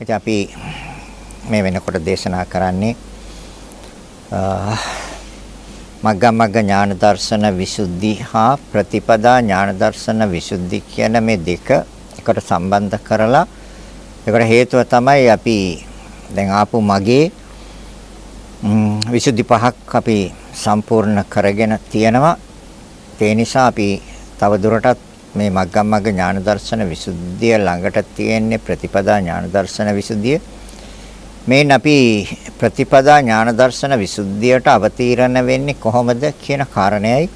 ඉතින් අපි මේ වෙනකොට දේශනා කරන්නේ මග්ගමග්ග ඥාන දර්ශන විසුද්ධි හා ප්‍රතිපදා ඥාන දර්ශන විසුද්ධි කියන මේ දෙක එකට සම්බන්ධ කරලා ඒකට හේතුව තමයි අපි දැන් ආපු මගේ විසුද්ධි පහක් අපි සම්පූර්ණ කරගෙන තියෙනවා. ඒ නිසා අපි තව දුරටත් මේ මග්ගමග්ග ඥාන දර්ශන විසුද්ධිය ළඟට තියෙන්නේ ප්‍රතිපදා ඥාන දර්ශන විසුද්ධිය මේන් අපි ප්‍රතිපදා ඥාන දර්ශන විසුද්ධියට අවතීර්ණ වෙන්නේ කොහොමද කියන කාරණයයි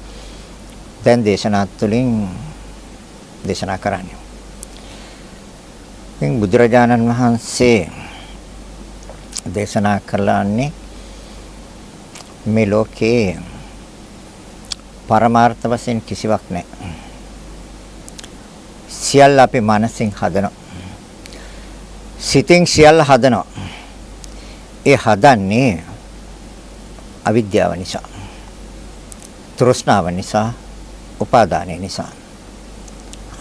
දැන් දේශනාත් තුළින් දේශනා කරන්නේ. ඉතින් බුදුරජාණන් වහන්සේ දේශනා කළාන්නේ මේ ලෝකේ පරමාර්ථ වශයෙන් කිසිවක් නැහැ. සියල්ල අපි මනසින් හදනවා. සිතින් සියල්ල හදනවා. ඒ හදන්නේ අවිද්‍යාව නිසා. තෘෂ්ණාව නිසා, උපාදානය නිසා.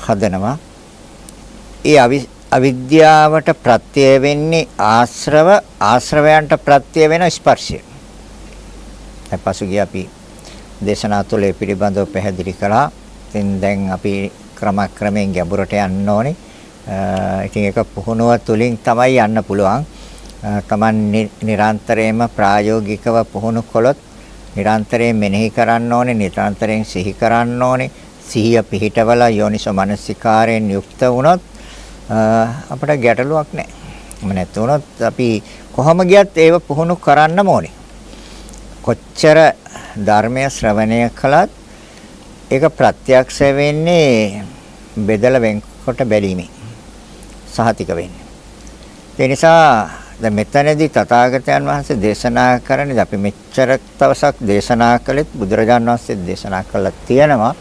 හදනවා. ඒ අවිද්‍යාවට ප්‍රත්‍ය වෙන්නේ ආශ්‍රව ආශ්‍රවයන්ට ප්‍රත්‍ය වෙන ස්පර්ශය. දැන් පසුගිය අපි දේශනා තුළ පිළිබඳව පැහැදිලි කළා. ඉතින් දැන් අපි ක්‍රමක්‍රමයෙන් ගැඹුරට යන්න ඕනේ. ඉතින් ඒක පුහුණුව තුලින් තමයි යන්න පුළුවන්. Taman නිරන්තරයෙන්ම ප්‍රායෝගිකව පුහුණු කළොත් නිරන්තරයෙන් මෙනෙහි කරන්න ඕනේ, නිරන්තරයෙන් සිහි කරන්න ඕනේ. සිහිය පිහිටවලා යෝනිසෝ මනසිකාරයෙන් යුක්ත වුණොත් අපිට ගැටලුවක් නැහැ. එහෙම නැත්නම් වුණොත් අපි කොහොම ගියත් ඒව පුහුණු කරන්නම ඕනේ. කොච්චර ධර්මය ශ්‍රවණය කළත් ඒක ප්‍රත්‍යක්ෂ වෙන්නේ බෙදලා වෙන්කොට බැලීමෙන් සහතික වෙන්නේ. ඒ නිසා දැන් මෙතනදී තථාගතයන් වහන්සේ දේශනා කරන්නේ අපි මෙච්චර තවසක් දේශනා කළෙත් බුදුරජාණන් වහන්සේ දේශනා කළා තියෙනවා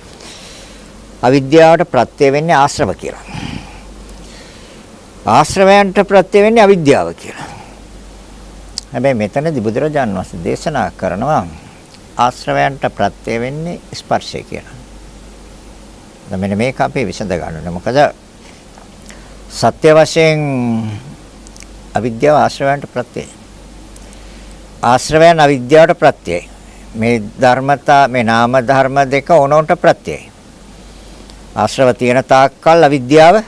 අවිද්‍යාවට ප්‍රත්‍ය වෙන්නේ ආශ්‍රව කියලා. ආශ්‍රවයන්ට ප්‍රත්‍ය වෙන්නේ අවිද්‍යාව කියලා. හැබැයි මෙතනදී බුදුරජාණන් වහන්සේ දේශනා කරනවා ආශ්‍රවයන්ට ප්‍රත්‍ය වෙන්නේ ස්පර්ශය කියලා. දැන් මෙන්න මේක අපි විසඳ ගන්න ඕනේ. මොකද සත්‍ය වශයෙන් අවිද්‍යාව ආශ්‍රවයන්ට ප්‍රත්‍යයයි. ආශ්‍රවයන් අවිද්‍යාවට ප්‍රත්‍යයයි. මේ ධර්මතා මේ නාම ධර්ම දෙක ඕනොන්ට ප්‍රත්‍යයයි. ආශ්‍රව තියෙන තාක්කල් අවිද්‍යාව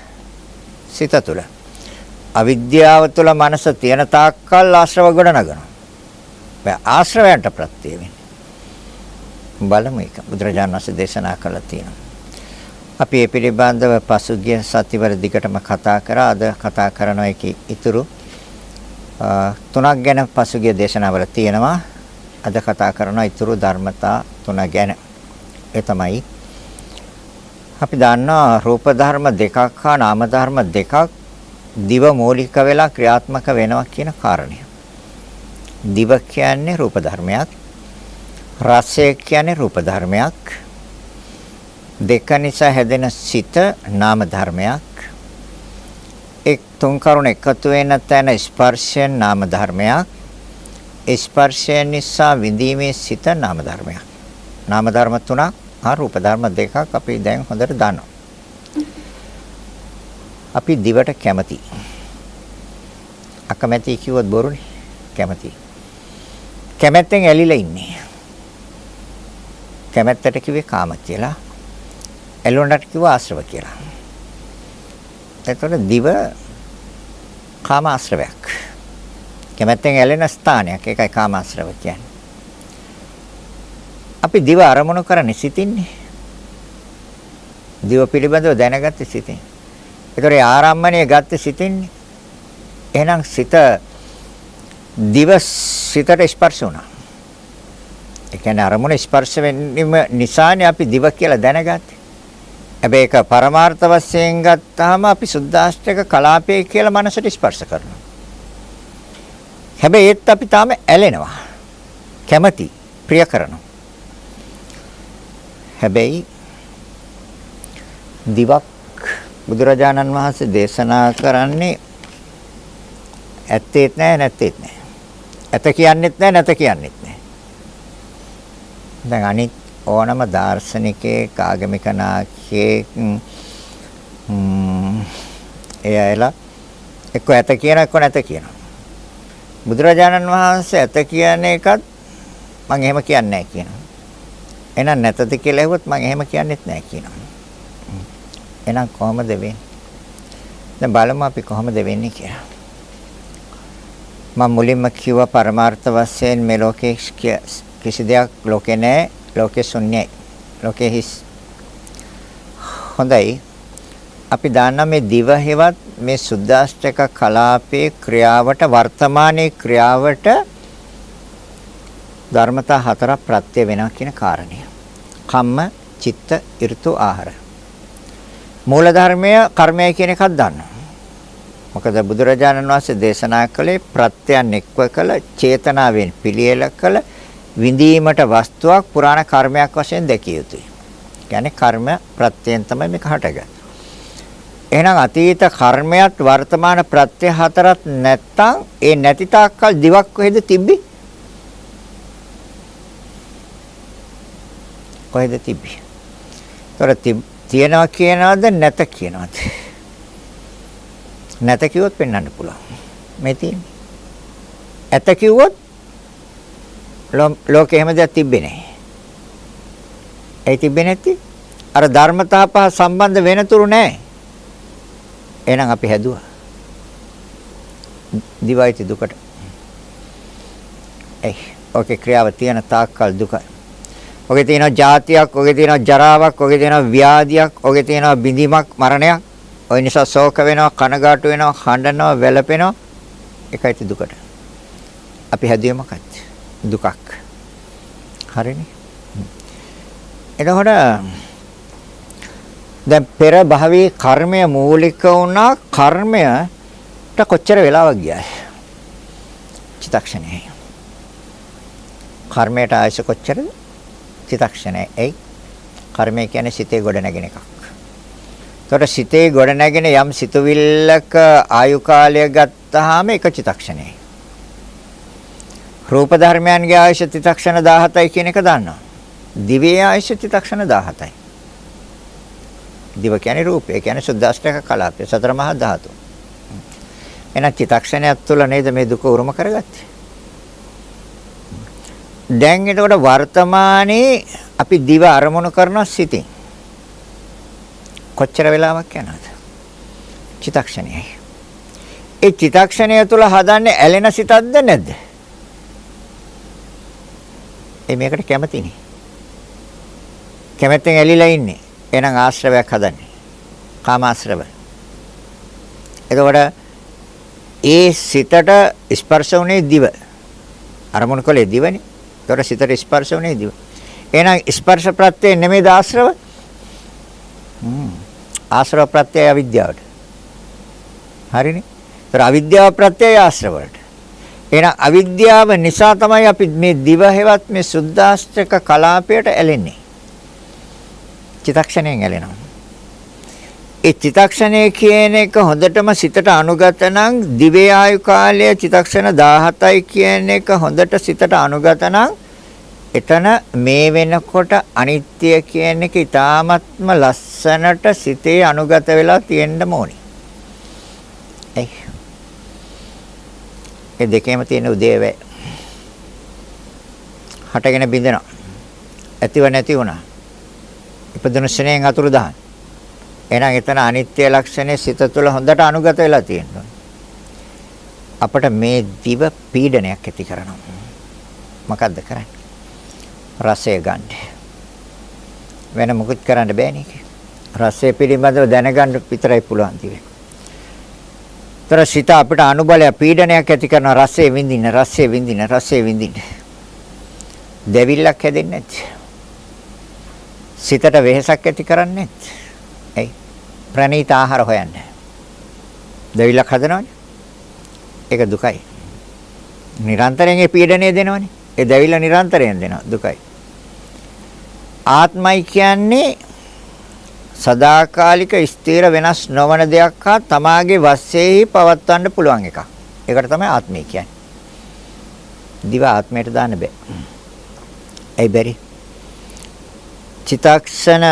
සිත තුළ. අවිද්‍යාව තුළ මනස තියෙන තාක්කල් ආශ්‍රව ගොඩ නගනවා. ආශ්‍රවයන්ට ප්‍රත්‍ය වෙන්නේ. බලමු ඒක බුදුරජාණන් වහන්සේ දේශනා කළා තියෙනවා. අපි මේ පිළිබඳව පසුගිය සතිවර දිගටම කතා කරා. අද කතා කරන එකේ ඉතුරු තුනක් ගැන පසුගිය දේශනාවල තියෙනවා. අද කතා කරන ඉතුරු ධර්මතා තුන ගැන. ඒ තමයි අපි දන්නවා රූප ධර්ම දෙකක් හා නාම ධර්ම දෙකක් දිව මූලික වෙලා ක්‍රියාත්මක වෙනවා කියන කාරණය. දිව කියන්නේ රූප ධර්මයක්. රසය කියන්නේ රූප ධර්මයක්. දෙක නිසා හැදෙන සිත නාම ධර්මයක්. එක් තුන් කරුණ එකතු වෙන තැන ස්පර්ශයෙන් නාම ධර්මයක්. ස්පර්ශය නිසා විඳීමේ සිත නාම ධර්මයක්. නාම ධර්ම තුනක් හා රූප ධර්ම දෙකක් අපි දැන් හොඳට දන්නවා. අපි දිවට කැමති. අකමැති කිව්වොත් බොරුනේ. කැමති. කැමැත්තෙන් ඇලිලා ඉන්නේ. කැමැත්තට කිව්වේ කාම කියලා. එළවණට කිව්වා ආශ්‍රව කියලා. එතකොට දිව කාම ආශ්‍රවයක්. කැමැත්තෙන් ඇලෙන ස්ථානයක්. ඒකයි කාම ආශ්‍රව කියන්නේ. අපි දිව අරමුණු කරන්නේ සිතින්නේ. දිව පිළිබඳව දැනගත්තේ සිතින්. ඒතොර ආරම්මණය ගත්තේ සිතින්නේ. එහෙනම් සිත දිව සිතට ස්පර්ශ වුණා. ඒ කියන්නේ අරමුණ ස්පර්ශ වෙන්නම නිසානේ අපි දිව කියලා දැනගත්තේ. හැබැයි ඒක පරමාර්ථ වශයෙන් ගත්තාම අපි සුද්දාෂ්ටක කලාපය කියලා මනසට ස්පර්ශ කරනවා. හැබැයි ඒත් අපි තාම ඇලෙනවා. කැමති, ප්‍රිය කරනවා. හැබැයි දිවක් බුදුරජාණන් වහන්සේ දේශනා කරන්නේ ඇත්තේත් නැහැ නැත්තේත් නැහැ. ඇත කියන්නෙත් නැහැ නැත කියන්නෙත් නැහැ. දැන් අනිත් ඕනම දාර්ශනිකයෙක් ආගමික නායකයෙක් එයලා එක්ක ඇත කියන එක්ක නැත කියනවා. බුදුරජාණන් වහන්සේ ඇත කියන එකත් මම එහෙම කියන්නේ නැහැ කියනවා. එහෙනම් නැතද කියලා ඇහුවොත් මම එහෙම කියන්නෙත් නැහැ කියනවා. එහෙනම් කොහොමද වෙන්නේ? දැන් බලමු අපි කොහොමද වෙන්නේ කියලා. මම මුලින්ම කිව්වා පරමාර්ථ වශයෙන් මේ ලෝකේ කිසි දෙයක් ලෝකේ නැහැ. ලෝකේ ශුන්‍යයි. ලෝකේ හිස්. හොඳයි. අපි දාන්න මේ දිව හේවත් මේ සුද්දාෂ්ටක කලාපේ ක්‍රියාවට වර්තමානයේ ක්‍රියාවට ධර්මතා හතරක් ප්‍රත්‍ය වෙනවා කියන කාරණය. කම්ම, චිත්ත, ඍතු, ආහාර. මූල ධර්මය කර්මය කියන එකක් දන්නවා. මොකද බුදුරජාණන් වහන්සේ දේශනා කළේ ප්‍රත්‍යයන් එක්ව කළ චේතනාවෙන් පිළියෙල කළ විඳීමට වස්තුවක් පුරාණ කර්මයක් වශයෙන් දැකිය යුතුයි. කියන්නේ කර්ම ප්‍රත්‍යයෙන් තමයි මේක හටගන්නේ. එහෙනම් අතීත කර්මයක් වර්තමාන ප්‍රත්‍ය හතරක් නැත්තම් ඒ නැති තාක්කල් දිවක් කොහෙද තිබ්බි? කොහෙද තිබ්බි? ତොර තියනවා කියනවද නැත කියනවද? නැත කිව්වොත් පෙන්වන්න පුළුවන්. මේ තියෙන්නේ. ඇත කිව්වොත් ලෝකේ හැම දෙයක් තිබ්බේ නැහැ. ඒ තිබ්බේ නැති අර ධර්මතා පහ සම්බන්ධ වෙනතුරු නැහැ. එහෙනම් අපි හැදුවා. දිවයිති දුකට. ඒ ඔකේ ක්‍රියාව තියෙන තාක්කල් දුකයි. ඔගේ තියෙනවා ජාතියක්, ඔගේ තියෙනවා ජරාවක්, ඔගේ තියෙනවා ව්‍යාධියක්, ඔගේ තියෙනවා බිඳීමක්, මරණයක්. ඔය නිසා ශෝක වෙනවා, කනගාටු වෙනවා, හඬනවා, වැළපෙනවා. ඒකයි දුකට. අපි හැදුවේ මොකක්ද? දුකක්. හරිනේ. එතකොට දැන් පෙර භවයේ කර්මය මූලික වුණා කර්මයට කොච්චර වෙලාවක් ගියාද? චිත්තක්ෂණයයි. කර්මයට ආයස කොච්චරද? චිත්තක්ෂණයයි. ඒ කර්මය කියන්නේ සිතේ ගොඩ නැගෙන එකක්. එතකොට සිතේ ගොඩ නැගෙන යම් සිතුවිල්ලක ආයු කාලය ගත්තාම එක චිත්තක්ෂණයයි. රූප ධර්මයන්ගේ ආයුෂ චිත්තක්ෂණ 17යි කියන එක දන්නවා. දිවේ ආයුෂ චිත්තක්ෂණ 17යි. දිව කියන්නේ රූපය. ඒ කියන්නේ සුද්දාෂ්ටක කලාපය. සතර මහා ධාතු. එහෙනම් චිත්තක්ෂණයක් තුළ නේද මේ දුක උරුම කරගත්තේ. දැන් එතකොට වර්තමානයේ අපි දිව අරමුණු කරන සිතින් කොච්චර වෙලාවක් යනවද? චිත්තක්ෂණයයි. ඒ චිත්තක්ෂණය තුළ හදන්නේ ඇලෙන සිතක්ද නැද්ද? ඒ මේකට කැමතිනේ. කැමැත්තෙන් ඇලිලා ඉන්නේ. එහෙනම් ආශ්‍රවයක් හදන්නේ. කාමාශ්‍රව. එතකොට ඒ සිතට ස්පර්ශ වුණේ දිව. අරමුණු කළේ දිවනේ. එතකොට සිතට ස්පර්ශ වුණේ දිව. එහෙනම් ස්පර්ශ ප්‍රත්‍යය නෙමෙයිද ආශ්‍රව? හ්ම්. ආශ්‍රව ප්‍රත්‍යය අවිද්‍යාවට. හරිනේ. ඒතර අවිද්‍යාව ප්‍රත්‍යය ආශ්‍රව වලට. එහෙනම් අවිද්‍යාව නිසා තමයි අපි මේ දිව හැවත් මේ සුද්දාස්ත්‍රක කලාපයට ඇලෙන්නේ. චිතක්ෂණයෙන් ඇලෙනවා. ඒ චිතක්ෂණය කියන එක හොඳටම සිතට අනුගත නම් දිවේ ආයු කාලය චිතක්ෂණ 17යි කියන එක හොඳට සිතට අනුගත නම් එතන මේ වෙනකොට අනිත්‍ය කියන එක ඊ타ත්ම ලස්සනට සිතේ අනුගත වෙලා තියෙන්න ඕනේ. ඒ ඒ දෙකේම තියෙන උදේවැ හටගෙන බින්දෙනවා. ඇතිව නැති වුණා. ඉපදුණු ශ්‍රේණියෙන් අතුරුදහන්. එහෙනම් එතන අනිත්‍ය ලක්ෂණය සිත තුළ හොඳට අනුගත වෙලා තියෙනවා. අපිට මේ දිව පීඩනයක් ඇති කරනවා. මොකද්ද කරන්නේ? රසය ගන්න. වෙන මොකුත් කරන්න බෑනේ. රසය පිළිබඳව දැනගන්න විතරයි පුළුවන් දිවේ. තර සිත අපිට අනුබලය පීඩනයක් ඇති කරන රසය විඳින්න රසය විඳින්න රසය විඳින්න. දෙවිල්ලක් හැදෙන්නේ නැති. සිතට වෙහෙසක් ඇති කරන්නේ ඇයි? ප්‍රණීත ආහාර හොයන්න. දෙවිලක් හදනවනේ. ඒක දුකයි. නිරන්තරයෙන් ඒ පීඩනය දෙනවනේ. ඒ දෙවිල නිරන්තරයෙන් දෙනවා දුකයි. ආත්මයි කියන්නේ සදාකාලික ස්ථිර වෙනස් නොවන දෙයක් හා තමාගේ වශයෙන් පවත්වන්න පුළුවන් එකක්. ඒකට තමයි ආත්මය කියන්නේ. දිව ආත්මයට දාන්න බෑ. ඇයි බැරි? චිතක්ෂණ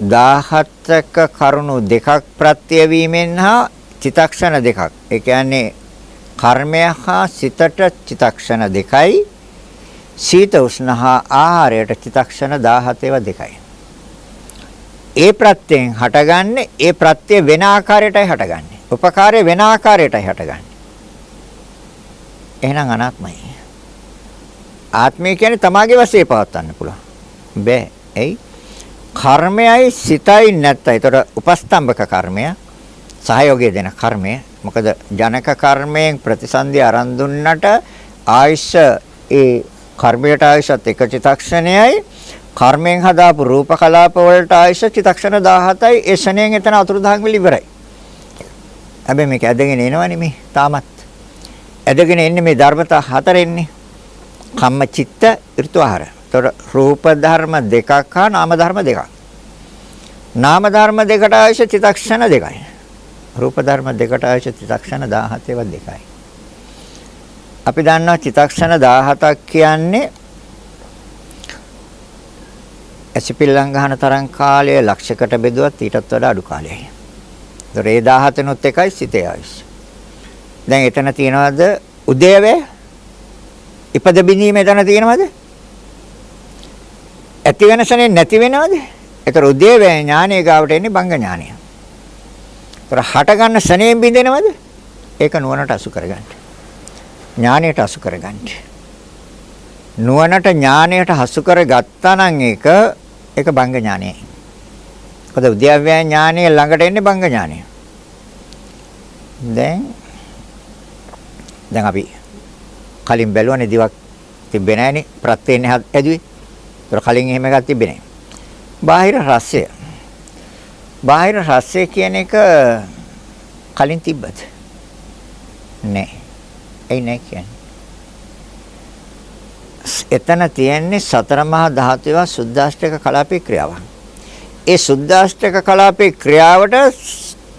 17ක කරුණු දෙකක් ප්‍රත්‍ය වීමෙන් හා චිතක්ෂණ දෙකක්. ඒ කියන්නේ කර්මය හා සිතට චිතක්ෂණ දෙකයි. සීත උෂ්ණ හා ආහාරයට චිතක්ෂණ 17 දෙකයි. ඒ ප්‍රත්‍යයෙන් හටගන්නේ ඒ ප්‍රත්‍ය වෙන ආකාරයටයි හටගන්නේ. උපකාරය වෙන ආකාරයටයි හටගන්නේ. එහෙනම් අනාත්මයි. ආත්මය කියන්නේ තමාගේ වශයෙන් පවත්වන්න පුළුවන්. බෑ. එයි කර්මයයි සිතයි නැත්තයි. ඒතර උපස්තම්භක කර්මය සහයෝගය දෙන කර්මය. මොකද ජනක කර්මයෙන් ප්‍රතිසන්දි අරන් දුන්නට ආයශ ඒ කර්මයට ආයශත් එක චිතක්ෂණයයි කර්මයෙන් හදාපු රූප කලාප වලට ආයශ චිතක්ෂණ 17යි ඒ ශණයෙන් එතන අතුරුදහන් වෙලා ඉවරයි. හැබැයි මේක ඇදගෙන එනවනේ මේ තාමත්. ඇදගෙන එන්නේ මේ ධර්මතා හතරෙන්නේ. කම්ම චිත්ත ඍතු ආහාර. ඒතර රූප ධර්ම දෙකක් හා නාම ධර්ම දෙකක්. නාම ධර්ම දෙකට අවශ්‍ය චිත්තක්ෂණ දෙකයි. රූප ධර්ම දෙකට අවශ්‍ය චිත්තක්ෂණ 17 ඒවා දෙකයි. අපි දන්නවා චිත්තක්ෂණ 17ක් කියන්නේ ඇසිපිල්ලම් ගන්න තරම් කාලය ලක්ෂයකට බෙදුවත් ඊටත් වඩා අඩු කාලයයි. ඒතර ඒ 17නුත් එකයි සිතේ අවශ්‍ය. දැන් එතන තියනවාද උදේවේ ඉපද බිඳීම එතන තියෙනවද? ඇති වෙනසනේ නැති වෙනවද? ඒතර උදේවැය ඥානයේ ගාවට එන්නේ බංග ඥානය. ඒතර හට ගන්න සනේම් බින්දෙනවද? ඒක නුවණට අසු කරගන්න. ඥානයට අසු කරගන්න. නුවණට ඥානයට හසු කරගත්තා නම් ඒක ඒක බංග ඥානයයි. මොකද උද්‍යව්‍ය ඥානය ළඟට එන්නේ බංග ඥානය. දැන් දැන් අපි කලින් බැලුවනේ දිවක් තිබ්බේ නැහනේ ප්‍රත්‍යයෙන් හැදුවේ. ඒතර කලින් එහෙම එකක් තිබ්බේ නැහැ. බාහිර රසය. බාහිර රසය කියන එක කලින් තිබ්බද? නැහැ. එයි නැහැ කියන්නේ. එතන තියෙන්නේ සතර මහා ධාතුවේ සුද්දාෂ්ටක කලාපේ ක්‍රියාවක්. ඒ සුද්දාෂ්ටක කලාපේ ක්‍රියාවට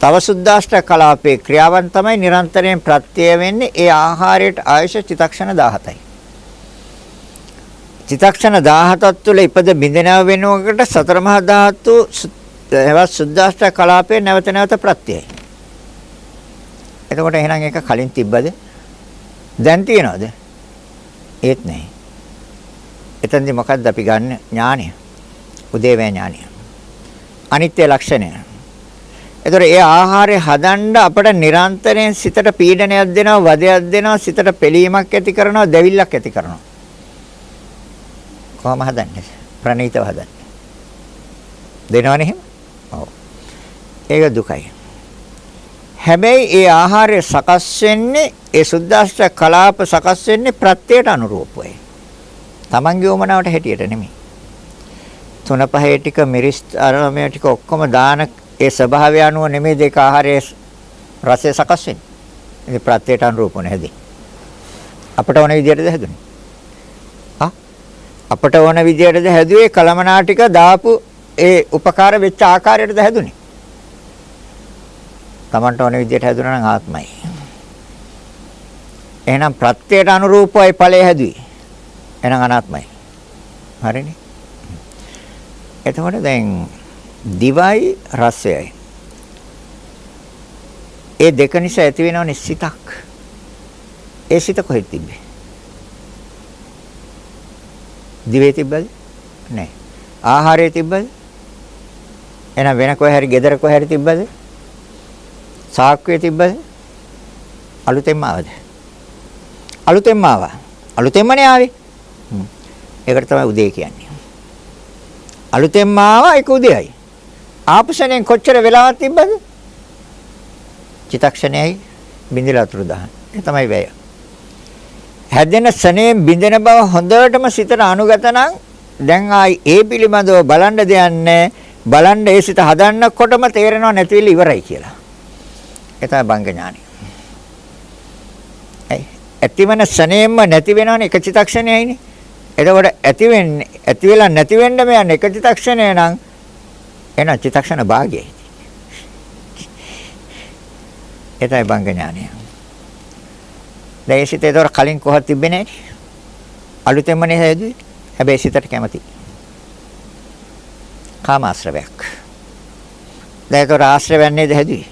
තව සුද්දාෂ්ටක කලාපේ ක්‍රියාවන් තමයි නිරන්තරයෙන් ප්‍රත්‍ය වෙන්නේ ඒ ආහාරයට ආයශ චිතක්ෂණ 17යි. චිතක්ෂණ 17ක් තුළ ඉපද බිඳෙනව වෙනකොට සතර මහා ධාතු එවත් සුද්දාෂ්ටක කලාපේ නැවත නැවත ප්‍රත්‍යයයි. එතකොට එහෙනම් ඒක කලින් තිබ්බද? දැන් තියනවද? ඒත් නැහැ. එතෙන්දි මොකද්ද අපි ගන්න ඥානය? උදේවැය ඥානය. අනිත්‍ය ලක්ෂණය. එතකොට ඒ ආහාරය හදන්න අපට නිරන්තරයෙන් සිතට පීඩනයක් දෙනවා, වදයක් දෙනවා, සිතට පිළීමක් ඇති කරනවා, දැවිල්ලක් ඇති කරනවා. කොහොම හදන්නේ? ප්‍රණීතව හදන්නේ. දෙනවනේ එහෙම? ඔව්. ඒක දුකයි. හැබැයි ඒ ආහාරය සකස් වෙන්නේ ඒ සුද්දාෂ්ට කලාප සකස් වෙන්නේ ප්‍රත්‍යයට අනුරූපවයි. Tamange උමනාවට හැටියට නෙමෙයි. තුන පහේ ටික මිරිස් අරමය ටික ඔක්කොම දාන ඒ ස්වභාවය අනුව නෙමෙයි දෙක ආහාරයේ රසය සකස් වෙන්නේ. ඉතින් ප්‍රත්‍යයට අනුරූපව හැදී. අපට ඕන විදිහටද හැදුනේ? ආ අපට ඕන විදිහටද හැදුවේ කලමනා ටික දාපු ඒ උපකාර වෙච්ච ආකාරයටද හැදුනේ? Tamanට ඕන විදිහට හැදුනා නම් ආත්මයි. එහෙනම් ප්‍රත්‍යයට අනුරූපවයි ඵලය හැදුවේ. එහෙනම් අනාත්මයි. හරිනේ? එතකොට දැන් දිවයි රසයයි. ඒ දෙක නිසා ඇති වෙනවනේ සිතක්. ඒ සිත කොහෙද තිබ්බේ? දිවේ තිබ්බද? නැහැ. ආහාරයේ තිබ්බද? එහෙනම් වෙන කොහේ හරි gedara කොහේ හරි තිබ්බද? සාක්කුවේ තිබ්බද? අලුතෙන්ම ආවද? අලුතෙන්ම ආවා. අලුතෙන්මනේ ආවේ. ඒකට තමයි උදේ කියන්නේ. අලුතෙන්ම ආවා ඒක උදේයි. ආපුෂණයෙන් කොච්චර වෙලාවක් තිබ්බද? චිතක්ෂණයයි බින්දලා අතුරු දහන. ඒ තමයි වැය. හැදෙන සනේ බින්දෙන බව හොඳටම සිතට අනුගත නම් දැන් ආයි ඒ පිළිබඳව බලන්න දෙන්නේ බලන්න ඒ සිත හදන්නකොටම තේරෙනව නැතිවෙල ඉවරයි කියලා. ඒ තමයි බංග ඥානය. ඒ ඇතිවන සනේම්ම නැති වෙනවනේ එක චිතක්ෂණයයිනේ. එතකොට ඇති වෙන්නේ ඇති වෙලා නැති වෙන්න මෙයන් එක චිතක්ෂණය නම් එන චිතක්ෂණ භාගයයි. ඒතයි බංග ඥානය. දැන් සිත ඒතර කලින් කොහොත් තිබ්බේ නැහැ. අලුතෙන්මනේ හැදුවේ. හැබැයි සිතට කැමති. කාම ආශ්‍රවයක්. දැන් ඒතර ආශ්‍රවයක් නේද හැදුවේ.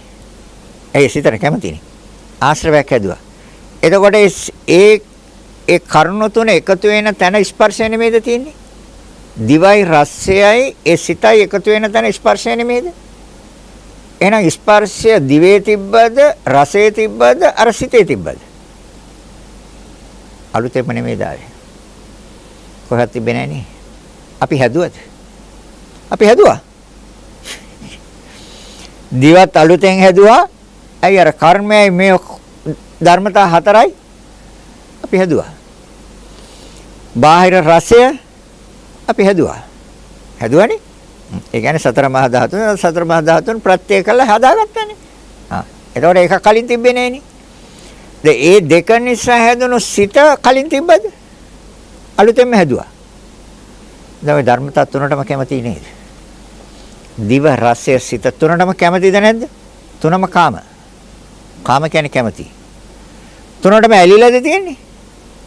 ඒ සිතට කැමතිනේ. ආශ්‍රවයක් හැදුවා. එතකොට ඒ ඒ කරුණ තුන එකතු වෙන තැන ස්පර්ශය නෙමෙයිද තියෙන්නේ? දිවයි රසයයි ඒ සිතයි එකතු වෙන තැන ස්පර්ශය නෙමෙයිද? එහෙනම් ස්පර්ශය දිවේ තිබ්බද රසයේ තිබ්බද අර සිතේ තිබ්බද? අලුතෙන්ම නෙමෙයි දාවේ. කොහෙවත් තිබෙන්නේ නැහැ අපි හැදුවද? අපි හැදුවා. දිවත් අලුතෙන් හැදුවා. ඇයි අර කර්මයයි මේ ධර්මතා හතරයි අපි හැදුවා. බාහිර රසය අපි හැදුවා. හැදුවානේ? ඒ කියන්නේ සතර මහා ධාතුන් සතර මහා ධාතුන් ප්‍රත්‍ය කළා හදාගත්තානේ. ආ. එතකොට ඒක කලින් තිබ්බේ නෑනේ. ඒ දෙක නිසා හැදුණු සිත කලින් තිබ්බද? අලුතෙන්ම හැදුවා. දැන් ධර්මතා තුනටම කැමති නේද? දිව රසය සිත තුනටම කැමතිද නැද්ද? තුනම කාම. කාම කියන්නේ කැමති. තුනටම ඇලිලාද තියෙන්නේ?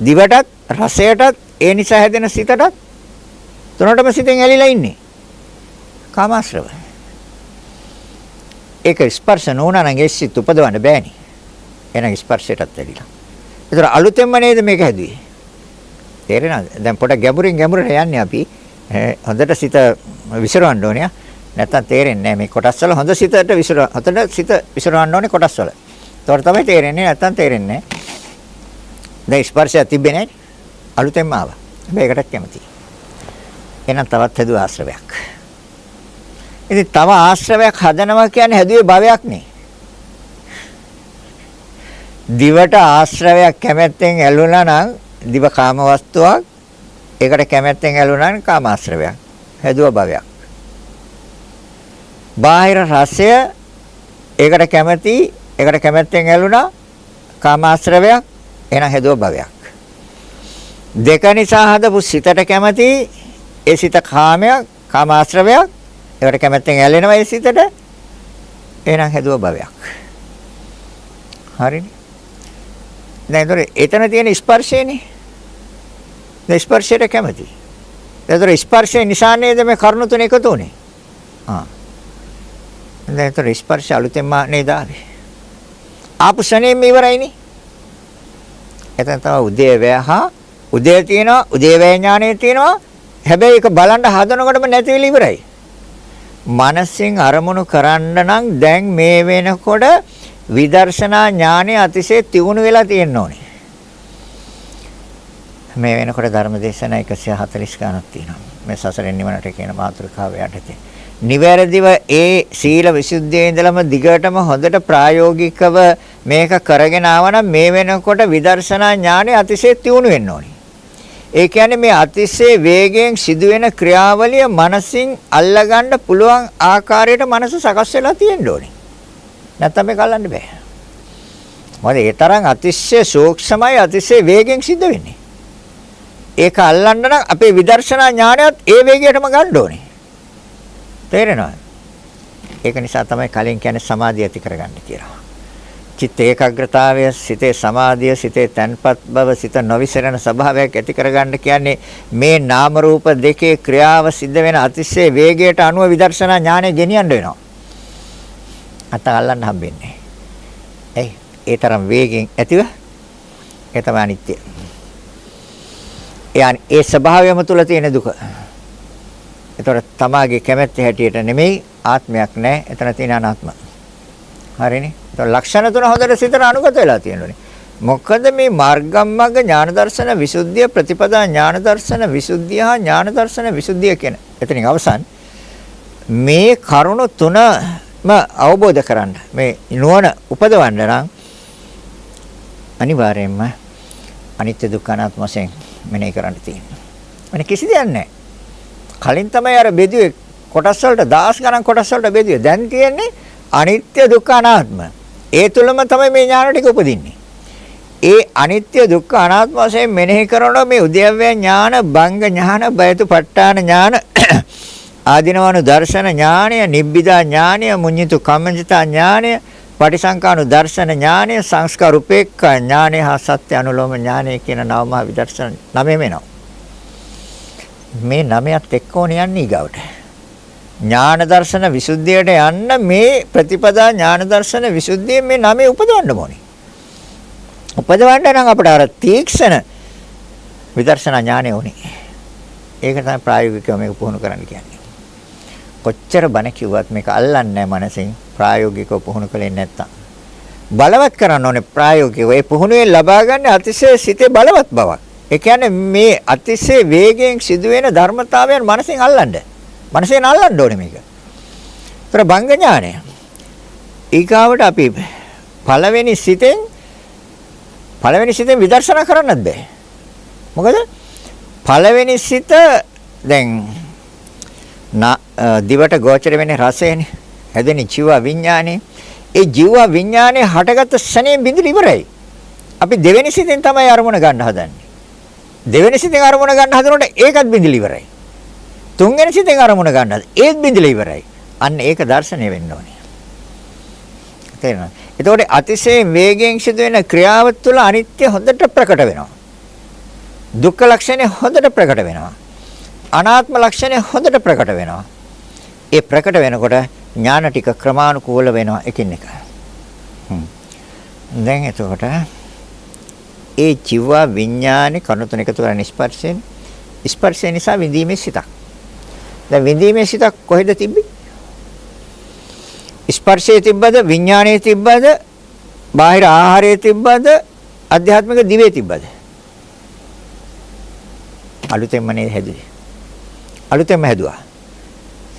දිවටත් රසයටත් ඒ නිසා හැදෙන සිතටත් තුනටම සිතෙන් ඇලිලා ඉන්නේ. කාමාශ්‍රව. ඒක ස්පර්ශ නොවුනා නම් ඒ සිත් උපදවන්න බෑනේ. එහෙනම් ස්පර්ශයටත් ඇලිලා. ඒතර අලුතෙන්ම නේද මේක හැදුවේ? තේරෙනවද? දැන් පොඩ ගැඹුරින් ගැඹුරට යන්නේ අපි. හොඳට සිත විසිරවන්න ඕනේ. නැත්තම් තේරෙන්නේ නැහැ මේ කොටස් වල හොඳ සිතට විසිර හොඳට සිත විසිරවන්න ඕනේ කොටස් වල. ඒතකොට තමයි තේරෙන්නේ නැත්තම් තේරෙන්නේ නැහැ. දැන් ස්පර්ශය තිබ්බේ නැහැ. අලුතෙන්ම ආවා. හැබැයි ඒකටත් කැමතියි. එහෙනම් තවත් හැදුව ආශ්‍රවයක්. ඉතින් තව ආශ්‍රවයක් හදනවා කියන්නේ හැදුවේ භවයක් නේ. දිවට ආශ්‍රවයක් කැමැත්තෙන් ඇලුනා නම් දිව කාම වස්තුවක් ඒකට කැමැත්තෙන් ඇලුනා නම් කාම ආශ්‍රවයක්. හැදුව භවයක්. බාහිර රසය ඒකට කැමැති ඒකට කැමැත්තෙන් ඇලුනා කාම ආශ්‍රවයක් එහෙනම් හැදුව භවයක්. දෙක නිසා හදපු සිතට කැමැති ඒ සිත කාමයක්, කාමාශ්‍රවයක්. ඒකට කැමැත්තෙන් ඇලෙනවා ඒ සිතට. එහෙනම් හැදුව භවයක්. හරිනේ. දැන් ඒතර එතන තියෙන ස්පර්ශයනේ. දැන් ස්පර්ශයට කැමති. ඒතර ස්පර්ශය නිසා නේද මේ කරුණු තුන එකතු උනේ. ආ. දැන් ඒතර ස්පර්ශ අලුතෙන්ම නේද ආවේ. ආපු ශරණයෙම ඉවරයිනේ. එතන තමයි උදේවැය හා උදේ තියෙනවා උදේවැය ඥානය තියෙනවා හැබැයි ඒක බලන්න හදනකොටම නැති වෙලා ඉවරයි. මනසින් අරමුණු කරන්න නම් දැන් මේ වෙනකොට විදර්ශනා ඥානය අතිශය තියුණු වෙලා තියෙන්න ඕනේ. මේ වෙනකොට ධර්මදේශනා 140 ගණක් තියෙනවා. මේ සසරෙන් නිවනට කියන මාතෘකාව යටතේ. නිවැරදිව ඒ සීල විසුද්ධියේ ඉඳලම දිගටම හොඳට ප්‍රායෝගිකව මේක කරගෙන ආවනම් මේ වෙනකොට විදර්ශනා ඥානය අතිශය තියුණු වෙන්න ඕනේ. ඒ කියන්නේ මේ අතිශය වේගයෙන් සිදුවෙන ක්‍රියාවලිය මනසින් අල්ලගන්න පුළුවන් ආකාරයට මනස සකස් වෙලා තියෙන්න ඕනේ. නැත්නම් මේක අල්ලන්න බෑ. මොකද ඒ තරම් අතිශය සූක්ෂමයි අතිශය වේගෙන් සිද්ධ වෙන්නේ. ඒක අල්ලන්න නම් අපේ විදර්ශනා ඥානයත් ඒ වේගයටම ගන්න ඕනේ. තේරෙනවද? ඒක නිසා තමයි කලින් කියන්නේ සමාධිය ඇති කරගන්න කියලා. චිත්ත ඒකාග්‍රතාවය සිතේ සමාධිය සිතේ තන්පත් බව සිත නොවිසරණ ස්වභාවයක් ඇති කරගන්න කියන්නේ මේ නාම රූප දෙකේ ක්‍රියාව සිද්ධ වෙන අතිශය වේගයට අනුව විදර්ශනා ඥානය ගෙනියන්න වෙනවා. අත අල්ලන්න හම්බෙන්නේ. එයි ඒ තරම් වේගෙන් ඇතිව ඒ තමයි අනිත්‍ය. ඒ ඒ ස්වභාවයම තුල තියෙන දුක. ඒතර තමාගේ කැමැත්ත හැටියට නෙමෙයි ආත්මයක් නැහැ. එතන තියෙන අනාත්ම. හරිනේ? ලක්ෂණ තුන හොඳට සිතට අනුගත වෙලා තියෙනෝනේ. මොකද මේ මාර්ගම්මග්ග ඥාන දර්ශන විසුද්ධිය ප්‍රතිපදා ඥාන දර්ශන විසුද්ධිය හා ඥාන දර්ශන විසුද්ධිය කියන. එතනින් අවසන් මේ කරුණු තුනම අවබෝධ කරන්න මේ නුවණ උපදවන්න නම් අනිවාර්යයෙන්ම අනිත්‍ය දුක්ඛ අනාත්ම වශයෙන් මෙනෙහි කරන්න තියෙනවා. වෙන කිසි දෙයක් නැහැ. කලින් තමයි අර බෙදුවේ කොටස් වලට දහස් ගණන් කොටස් වලට බෙදුවේ. දැන් තියෙන්නේ අනිත්‍ය දුක්ඛ අනාත්ම. ඒ තුලම තමයි මේ ඥාන ටික උපදින්නේ. ඒ අනිත්‍ය දුක්ඛ අනාත්ම වශයෙන් මෙනෙහි කරනකොට මේ උද්‍යව්‍ය ඥාන, බංග ඥාන, බයතුපට්ඨාන ඥාන, ආදිනවනු දර්ශන ඥානය, නිබ්බිදා ඥානය, මුඤ්ඤිතු කම්මජිතා ඥානය, පටිසංකානු දර්ශන ඥානය, සංස්කාර උපේක්ඛා ඥානය හා සත්‍ය අනුලෝම ඥානය කියන නවම විදර්ශන නමෙම එනවා. මේ නමයත් එක්ක ඕන යන්නේ ඊගවට. ඥාන දර්ශන විසුද්ධියට යන්න මේ ප්‍රතිපදා ඥාන දර්ශන විසුද්ධියෙන් මේ නමේ උපදවන්න ඕනේ. උපදවන්න නම් අපිට අර තීක්ෂණ විදර්ශනා ඥානෙ ඕනේ. ඒක තමයි ප්‍රායෝගිකව මේක පුහුණු කරන්න කියන්නේ. කොච්චර බණ කිව්වත් මේක අල්ලන්නේ නැහැ මනසින් ප්‍රායෝගිකව පුහුණු කළේ නැත්තම්. බලවත් කරන්න ඕනේ ප්‍රායෝගිකව. ඒ පුහුණුවෙන් ලබා ගන්න අතිශය සිතේ බලවත් බවක්. ඒ කියන්නේ මේ අතිශය වේගයෙන් සිදුවෙන ධර්මතාවයන් මනසින් අල්ලන්න. මනසෙන් අල්ලන්න ඕනේ මේක. ඒතර බංග ඥානය. ඊගාවට අපි පළවෙනි සිතෙන් පළවෙනි සිතෙන් විදර්ශනා කරන්නත් බෑ. මොකද පළවෙනි සිත දැන් දිවට ගෝචර වෙන්නේ රසයනේ. හැදෙන ජීව විඥානේ. ඒ ජීව විඥානේ හටගත්ත ශනේ බිඳිල ඉවරයි. අපි දෙවෙනි සිතෙන් තමයි අරමුණ ගන්න හදන්නේ. දෙවෙනි සිතෙන් අරමුණ ගන්න හදනකොට ඒකත් බිඳිල ඉවරයි. තුන්වෙනි සිතෙන් අරමුණ ගන්නද ඒත් බිඳිල ඉවරයි. අන්න ඒක දර්ශනය වෙන්න ඕනේ. තේරෙනවද? එතකොට අතිශය වේගයෙන් සිදුවෙන ක්‍රියාව තුළ අනිත්‍ය හොඳට ප්‍රකට වෙනවා. දුක්ඛ ලක්ෂණය හොඳට ප්‍රකට වෙනවා. අනාත්ම ලක්ෂණය හොඳට ප්‍රකට වෙනවා. ඒ ප්‍රකට වෙනකොට ඥාන ටික ක්‍රමානුකූල වෙනවා එකින් එක. දැන් එතකොට ඒ ජීව විඥානේ කණු තුන එකතු කරන ස්පර්ශයෙන් ස්පර්ශය නිසා විඳීමේ සිතක්. දැන් විඳීමේ සිතක් කොහෙද තිබ්බේ? ස්පර්ශයේ තිබ්බද විඥානයේ තිබ්බද බාහිර ආහාරයේ තිබ්බද අධ්‍යාත්මික දිවේ තිබ්බද? අලුතෙන්ම නේද හැදුවේ. අලුතෙන්ම හැදුවා.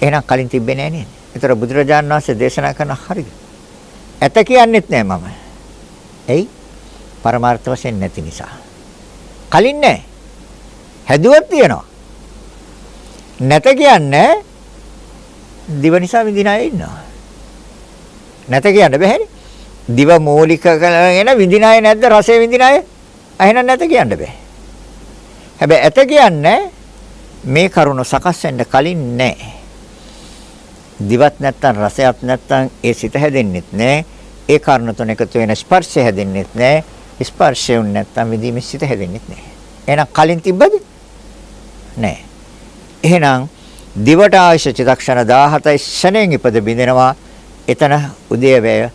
එහෙනම් කලින් තිබ්බේ නෑ නේද? ඒතර බුදුරජාණන් වහන්සේ දේශනා කරන හරිද? ඇත කියන්නෙත් නෑ මම. එයි පරමාර්ථ වශයෙන් නැති නිසා. කලින් නෑ. හැදුවත් තියනවා. නැත කියන්නේ දිව නිසා විඳින අය ඉන්නවා. නැත කියන්න බෑනේ. දිව මූලික කරගෙන විඳින අය නැද්ද රසය විඳින අය? එහෙනම් නැත කියන්න බෑ. හැබැයි ඇත කියන්නේ මේ කරුණ සකස් වෙන්න කලින් නෑ. දිවත් නැත්තම් රසයක් නැත්තම් ඒ සිත හැදෙන්නෙත් නෑ. ඒ කරුණ තුන එකතු වෙන ස්පර්ශය හැදෙන්නෙත් නෑ. ස්පර්ශය උන් නැත්තම් විදීමේ සිත හැදෙන්නෙත් නෑ. එහෙනම් කලින් තිබ්බද? නෑ. එහෙනම් දිවට අවශ්‍ය චිත්තක්ෂණ 17 ශණයෙන් ඉපද බින්දෙනවා. එතන උදේවැය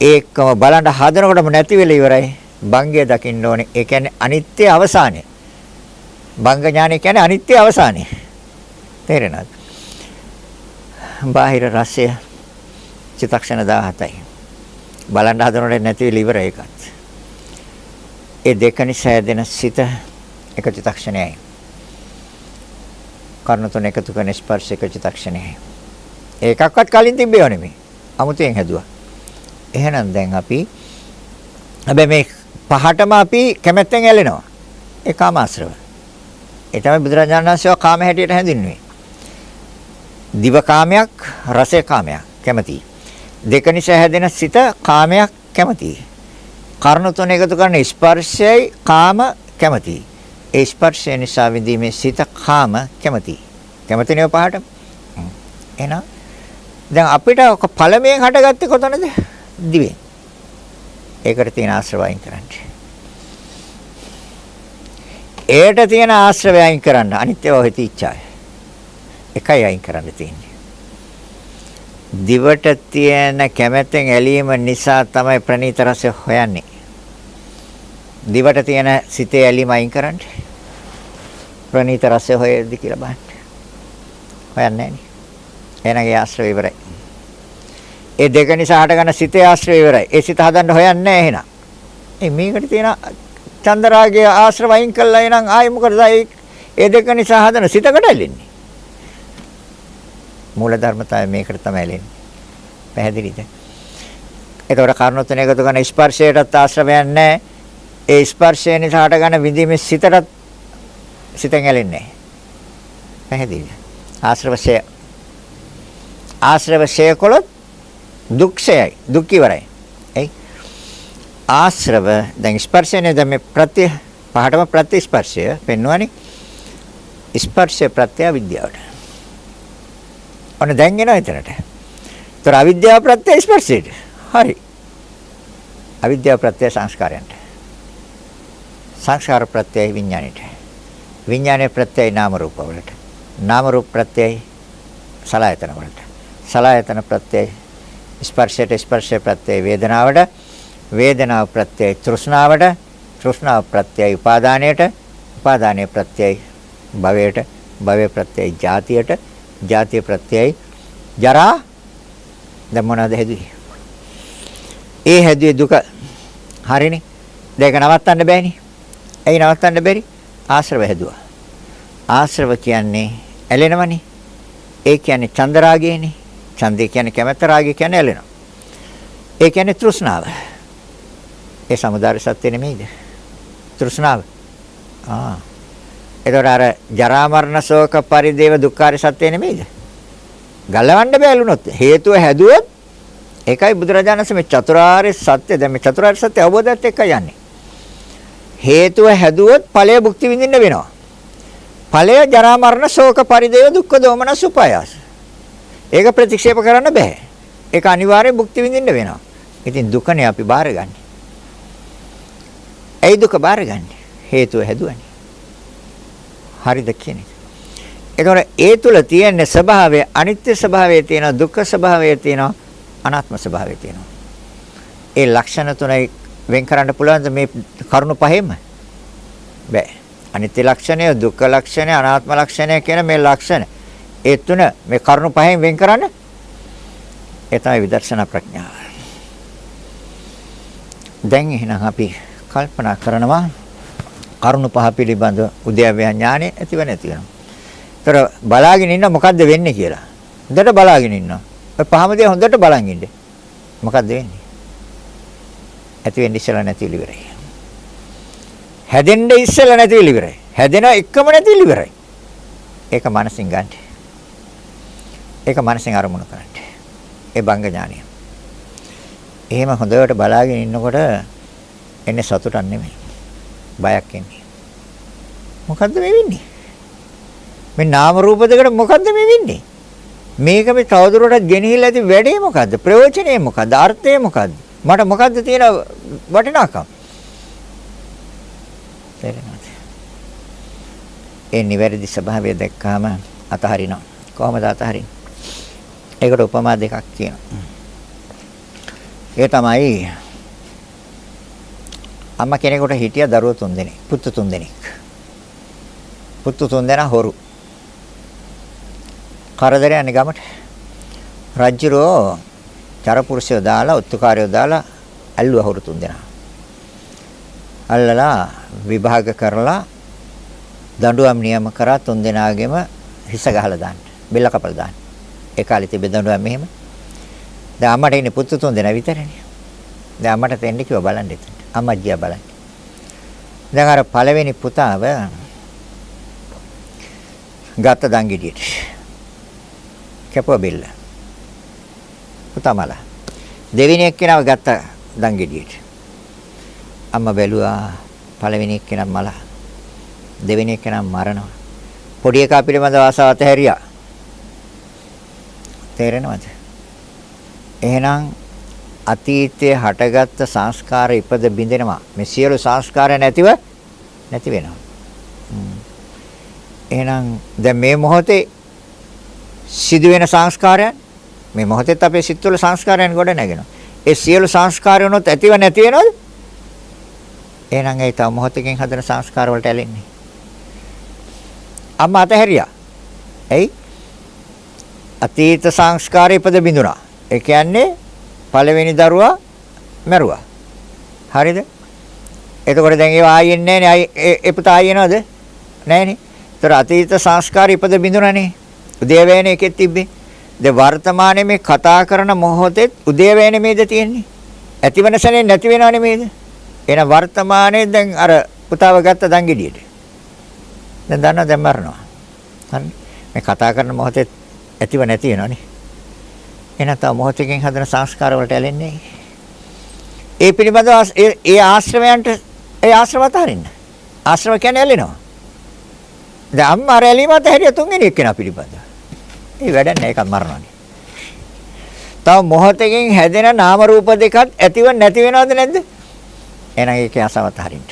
ඒකම බලන්න හදනකොටම නැති වෙලා ඉවරයි. භංගය දකින්න ඕනේ. ඒ කියන්නේ අනිත්‍ය අවසානය. භංග ඥානය කියන්නේ අනිත්‍ය අවසානය. තේරෙනවද? බාහිර රසය චිත්තක්ෂණ 17යි. බලන්න හදනකොට නැති වෙලා ඉවරයි ඒකත්. ඒ දෙක නිසා දෙන සිත එක චිත්තක්ෂණයයි. කර්ණ තුන එකතු කරන ස්පර්ශ එක චිත්තක්ෂණයයි. ඒකක්වත් කලින් තිබ්බේව නෙමෙයි. අමුතෙන් හැදුවා. එහෙනම් දැන් අපි හැබැයි මේ පහටම අපි කැමැත්තෙන් ඇලෙනවා. ඒ කාමාශ්‍රව. ඒ තමයි බුදුරජාණන් වහන්සේ කාම හැටියට හැඳින්වුවේ. දිව කාමයක්, රස කාමයක් කැමැති. දෙක නිසා හැදෙන සිත කාමයක් කැමැති. කර්ණ තුන එකතු කරන ස්පර්ශයයි කාම කැමැති. ඒ ස්පර්ශය නිසා විඳීමේ සිත කාම කැමැති. කැමැතිනේ පහට. එහෙනම් දැන් අපිට පළමුවෙන් හටගත්තේ කොතනද? දිවෙන්. ඒකට තියෙන ආශ්‍රවයන් කරන්න. ඒට තියෙන ආශ්‍රවයන් කරන්න අනිත්‍යව හිතී ඉච්ඡාය. එකයි අයින් කරන්න තියෙන්නේ. දිවට තියෙන කැමැත්තෙන් ඇලීම නිසා තමයි ප්‍රණීත රසය හොයන්නේ. දිවට තියෙන සිතේ ඇලීම අයින් කරන්න. ප්‍රණීත රසය හොයද්දි කියලා බලන්න. හොයන්නේ නැහැ නේ. එහෙනම් ඒ ආශ්‍රය ඉවරයි. ඒ දෙක නිසා හටගන්න සිතේ ආශ්‍රය ඉවරයි. ඒ සිත හදන්න හොයන්නේ නැහැ එහෙනම්. ඒ මේකට තියෙන චන්දරාගයේ ආශ්‍රව අයින් කළා එහෙනම් ආයි මොකටද ඒ දෙක නිසා හදන සිතකට ඇලෙන්නේ. මූල ධර්මතාවය මේකට තමයි ඇලෙන්නේ. පැහැදිලිද? ඒතකොට කර්ණ තුන එකතු කරන ස්පර්ශයටත් ආශ්‍රවයක් නැහැ. ඒ ස්පර්ශය නිසා හටගන්න විඳීමේ සිතටත් සිතෙන් ඇලෙන්නේ නැහැ. පැහැදිලිද? ආශ්‍රවශය ආශ්‍රවශය කළොත් දුක්ෂයයි දුක් ඉවරයි. එයි ආශ්‍රව දැන් ස්පර්ශනේ දැන් මේ ප්‍රත්‍ය පහටම ප්‍රත්‍ය ස්පර්ශය පෙන්වන්නේ ස්පර්ශය ප්‍රත්‍ය විද්‍යාවට. ඔන්න දැන් එනවා එතනට. ඒතර අවිද්‍යාව ප්‍රත්‍ය ස්පර්ශයට. හරි. අවිද්‍යාව ප්‍රත්‍ය සංස්කාරයන්ට. සංස්කාර ප්‍රත්‍යය විඥාණයට. විඥානයේ ප්‍රත්‍යය නාම රූප වලට. නාම රූප ප්‍රත්‍යය සලායතන වලට. සලායතන ප්‍රත්‍යය ස්පර්ශයට ස්පර්ශය ප්‍රත්‍යය වේදනාවට වේදනාව ප්‍රත්‍යය තෘෂ්ණාවට තෘෂ්ණාව ප්‍රත්‍යය උපාදානයට උපාදානයේ ප්‍රත්‍යය භවයට භවයේ ප්‍රත්‍යය ජාතියට ජාතිය ප්‍රත්‍යය ජරා දැන් මොනවද හැදුවේ? ඒ හැදුවේ දුක. හරිනේ. දෙක නවත්තන්න බෑනේ. ඇයි නවත්තන්න බැරි? ආශ්‍රව හැදුවා. ආශ්‍රව කියන්නේ ඇලෙනවනේ. ඒ කියන්නේ චන්දරාගයනේ. ඡන්දය කියන්නේ කැමැත්ත රාගය කියන්නේ ඇලෙනවා. ඒ කියන්නේ තෘෂ්ණාව. ඒ සමුදාය සත්‍ය නෙමෙයිද? තෘෂ්ණාව. ආ. ඒතකොට අර ජරා මරණ ශෝක පරිදේව දුක්ඛාර සත්‍ය නෙමෙයිද? ගලවන්න බැලුනොත් හේතුව හැදුවොත් ඒකයි බුදුරජාණන් වහන්සේ මේ චතුරාර්ය සත්‍ය දැන් මේ චතුරාර්ය සත්‍ය අවබෝධයත් එක්ක යන්නේ. හේතුව හැදුවොත් ඵලය භුක්ති විඳින්න වෙනවා. ඵලය ජරා මරණ ශෝක පරිදේව දුක්ඛ දෝමන සුපායාස. ඒක ප්‍රතික්ෂේප කරන්න බෑ. ඒක අනිවාර්යෙන් භුක්ති විඳින්න වෙනවා. ඉතින් දුකනේ අපි බාරගන්නේ. ඇයි දුක බාරගන්නේ? හේතුව හැදුවනේ. හරිද කියන්නේ? ඒතකොට ඒ තුල තියෙන ස්වභාවය අනිත්‍ය ස්වභාවය තියෙනවා දුක්ඛ ස්වභාවය තියෙනවා අනාත්ම ස්වභාවය තියෙනවා. ඒ ලක්ෂණ තුනයි වෙන් කරන්න පුළුවන්ද මේ කරුණු පහෙම? බෑ. අනිත්‍ය ලක්ෂණය, දුක්ඛ ලක්ෂණය, අනාත්ම ලක්ෂණය කියන මේ ලක්ෂණ. ඒ තුන මේ කරුණු පහෙන් වෙන් කරන්න. ඒ තමයි විදර්ශනා ප්‍රඥාව. දැන් එහෙනම් අපි කල්පනා කරනවා කරුණු පහ පිළිබඳ උද්‍යව්‍ය ඥානෙ ඇතිව නැති වෙනවා. ඒතර බලාගෙන ඉන්න මොකද්ද වෙන්නේ කියලා. හොඳට බලාගෙන ඉන්නවා. ඔය පහම දේ හොඳට බලන් ඉන්න. මොකද්ද වෙන්නේ? ඇති වෙන්න ඉස්සලා නැති ඉවරයි. හැදෙන්න ඉස්සලා නැති ඉවරයි. හැදෙන එකම නැති ඉවරයි. ඒක මනසින් ගන්න. ඒක මනසින් අරමුණු කරන්න. ඒ බංග ඥානිය. එහෙම හොඳට බලාගෙන ඉන්නකොට එන්නේ සතුටක් නෙමෙයි. බයක් එන්නේ. මොකද්ද මේ වෙන්නේ? මේ නාම රූප දෙකට මොකද්ද මේ වෙන්නේ? මේක මේ තවදුරටත් ගෙනහිල්ලා ඇති වැඩේ මොකද්ද? ප්‍රයෝජනේ මොකද්ද? අර්ථය මොකද්ද? මට මොකද්ද තියෙන වටිනාකම? තේරෙනවද? ඒ නිවැරදි ස්වභාවය දැක්කාම අතහරිනවා. කොහොමද අතහරින්නේ? ඒකට උපමා දෙකක් තියෙනවා. ඒ තමයි අම්මා කෙනෙකුට හිටිය දරුවෝ තුන්දෙනෙක්, පුතු තුන්දෙනෙක්. පුතු තුන්දෙනා හොරු. කරදර යන්නේ ගමට. රජ්ජුරෝ චරපුරුෂයෝ දාලා, උත්තුකාරයෝ දාලා ඇල්ලුවා හොරු තුන්දෙනා. අල්ලලා විභාග කරලා දඬුවම් නියම කරා තුන්දෙනාගෙම හිස ගහලා දාන්න. බෙල්ල කපලා දාන්න. ඒ කාලේ තිබෙ දඬුවම් මෙහෙම. දැන් අම්මට ඉන්නේ පුතු තුන්දෙනා විතරනේ. දැන් අම්මට දෙන්න කිව්වා බලන්න එතන. අම්මා ගියා බලන්න. දැන් අර පළවෙනි පුතාව ගත්ත දංගිඩියට. කැපුවා බෙල්ල. පුතා මල. දෙවෙනි එක්කෙනාව ගත්ත දංගිඩියට. අම්මා බැලුවා පළවෙනි එක්කෙනා මල. දෙවෙනි එක්කෙනා මරනවා. පොඩි එකා පිළිබඳව ආසාව අතහැරියා. තේරෙනවද? එහෙනම් අතීතයේ හටගත්ත සංස්කාර ඉපද බිඳෙනවා. මේ සියලු සංස්කාර නැතිව නැති වෙනවා. එහෙනම් දැන් මේ මොහොතේ සිදුවෙන සංස්කාරයන් මේ මොහොතේත් අපේ සිත් වල සංස්කාරයන් ගොඩ නැගෙනවා. ඒ සියලු සංස්කාරයන්ොත් ඇතිව නැති වෙනවද? එහෙනම් ඒ තව මොහොතකින් හදන සංස්කාර වලට ඇලෙන්නේ. අම්මා අතහැරියා. එයි අතීත සංස්කාරය ඉපද බිඳුනා. ඒ කියන්නේ පළවෙනි දරුවා මැරුවා. හරිද? එතකොට දැන් ඒව ආයෙන්නේ නැහැ නේ. ඒ පුතා ආයෙනවද? නැහනේ. ඒතර අතීත සංස්කාර ඉපද බිඳුනනේ. උදේවැයනේ එකෙත් තිබ්බේ. දැන් වර්තමානයේ මේ කතා කරන මොහොතේ උදේවැයනේ මේද තියෙන්නේ. ඇතිවන සැනේ නැති වෙනව නෙමේද? එහෙනම් වර්තමානයේ දැන් අර පුතාව ගත්ත දංගෙඩියට. දැන් දන්නවා දැන් මරනවා. හරි. මේ කතා කරන මොහොතේ ඇතිව නැති වෙනවනේ. එහෙනම් තව මොහොතකින් හදන සංස්කාර වලට ඇලෙන්නේ. ඒ පිළිබඳව ඒ ආශ්‍රවයන්ට ඒ ආශ්‍රව අතහරින්න. ආශ්‍රව කියන්නේ ඇලෙනවා. දැන් අම්මා රැලීමත් හැරිය තුන්වෙනි එක්කෙනා පිළිබඳව. ඒ වැඩක් නෑ ඒකත් මරණවනේ. තව මොහොතකින් හැදෙන නාම රූප දෙකත් ඇතිව නැති වෙනවද නැද්ද? එහෙනම් ඒකේ ආසාව අතහරින්න.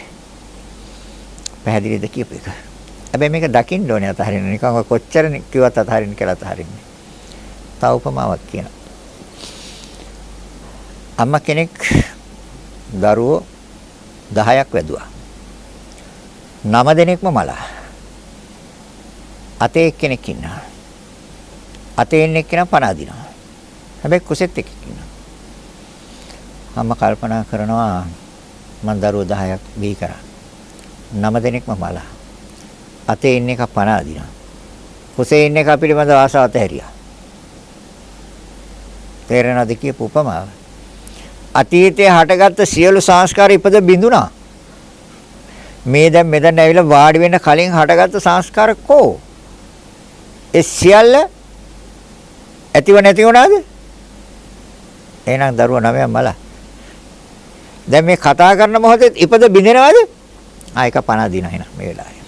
පැහැදිලිද කියපු එක? හැබැයි මේක දකින්න ඕනේ අතහරින්න. නිකන් කොච්චර කිව්වත් අතහරින්න කියලා අතහරින්නේ. තව උපමාවක් කියනවා. අම්මා කෙනෙක් දරුවෝ 10ක් වැදුවා. 9 දෙනෙක්ම මලා. අතේ එක්කෙනෙක් ඉන්නවා. අතේ ඉන්න එක්කෙනා පණ අදිනවා. හැබැයි කුසෙත් එකෙක් ඉන්නවා. අම්මා කල්පනා කරනවා මං දරුවෝ 10ක් බිහි කරා. 9 දෙනෙක්ම මලා. අතේ ඉන්න එක පණ අදිනවා. කුසේ ඉන්න එක පිළිබඳව ආසාව ඇතහැරියා. තේරෙනවද කියපු උපමාව? අතීතයේ හටගත්ත සියලු සංස්කාර ඉපද බිඳුනා. මේ දැන් මෙතන ඇවිල්ලා වාඩි වෙන්න කලින් හටගත්ත සංස්කාර කෝ? ඒ සියල්ල ඇතිව නැති වුණාද? එහෙනම් දරුවා නවයක් මල. දැන් මේ කතා කරන මොහොතේ ඉපද බිඳිනවද? ආ එක පණ දින එහෙනම් මේ වෙලාවේ.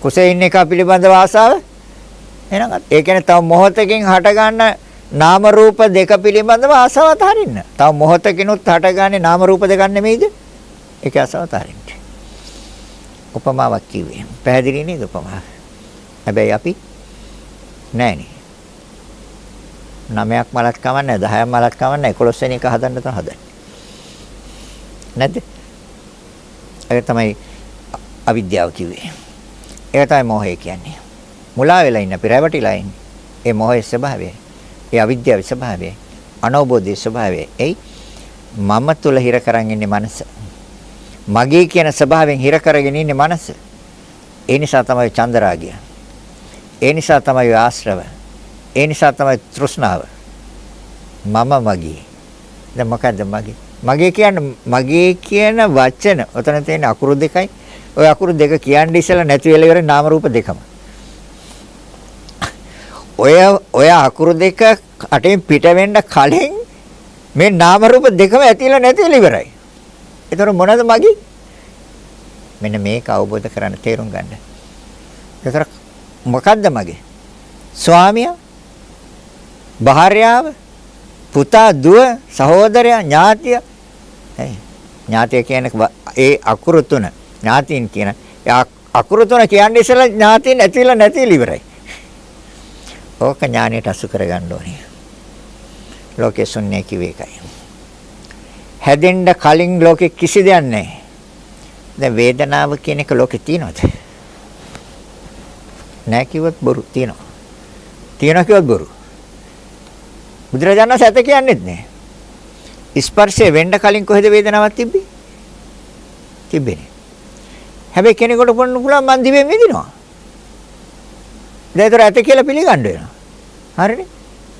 කුසේ ඉන්න එක පිළිබඳව ආසාව එහෙනම් ඒ කියන්නේ තව මොහොතකින් හට ගන්න නාම රූප දෙක පිළිබඳව ආසාව අතහරින්න. තව මොහොතකිනුත් හටගන්නේ නාම රූප දෙකක් නෙමෙයිද? ඒක ආසාව අතහරින්න. උපමාවක් කිව්වේ. පැහැදිලි නේද උපමාව? හැබැයි අපි නෑනේ. 9ක් මලක් කවන්නේ 10ක් මලක් කවන්නේ 11 වෙනි එක හදන්න තමයි හදන්නේ. නැද්ද? ඒක තමයි අවිද්‍යාව කිව්වේ. ඒක තමයි මෝහය කියන්නේ. මුලා වෙලා ඉන්න අපි රැවටිලා ඉන්නේ. ඒ මෝහයේ ස්වභාවය. ඒ අවිද්‍යාවේ ස්වභාවය. අනෝබෝධයේ ස්වභාවය. එයි මම තුල හිර කරන් ඉන්නේ මනස. මගේ කියන ස්වභාවයෙන් හිර කරගෙන ඉන්නේ මනස. ඒ නිසා තමයි චන්දරාගය. ඒ නිසා තමයි ආශ්‍රව. ඒ නිසා තමයි තෘෂ්ණාව. මම මගේ. දැන් මොකද්ද මගේ? මගේ කියන්නේ මගේ කියන වචන. ඔතන තියෙන අකුරු දෙකයි. ওই අකුරු දෙක කියන්නේ ඉස්සෙල්ලා නැති වෙලා ඉවරේ නාම රූප දෙකම. ඔය ඔය අකුරු දෙක අටෙන් පිට වෙන්න කලින් මේ නාම රූප දෙකම ඇතිලා නැතිලා ඉවරයි. ඒතර මොනවද මගේ? මෙන්න මේක අවබෝධ කරගන්න තේරුම් ගන්න. ඒතර මොකද්ද මගේ? ස්වාමියා භාර්යාව පුතා දුව සහෝදරයා ඥාතිය. ඇයි? ඥාතිය කියන්නේ ඒ අකුරු තුන. ඥාතීන් කියන අකුරු තුන කියන්නේ ඉස්සෙල්ලා ඥාතීන් ඇතිලා නැතිලා ඉවරයි. ඕක ඥානයට අසු කරගන්න ඕනේ. ලෝකේ ශුන්‍ය කිව්වේ එකයි හැදෙන්න කලින් ලෝකේ කිසි දෙයක් නැහැ. දැන් වේදනාව කියන එක ලෝකේ තියෙනවද? නැහැ කිව්වොත් බොරු තියෙනවා. තියෙනවා කිව්වොත් බොරු. බුදුරජාණන් සැත කියන්නේත් නෑ. ස්පර්ශය වෙන්න කලින් කොහෙද වේදනාවක් තිබ්බේ? තිබ්බේ නෑ. හැබැයි කෙනෙකුට පොන්න පුළුවන් මන් දිවෙන් විඳිනවා. දැන් ඒතර ඇත කියලා පිළිගන්න වෙනවා. හරිනේ?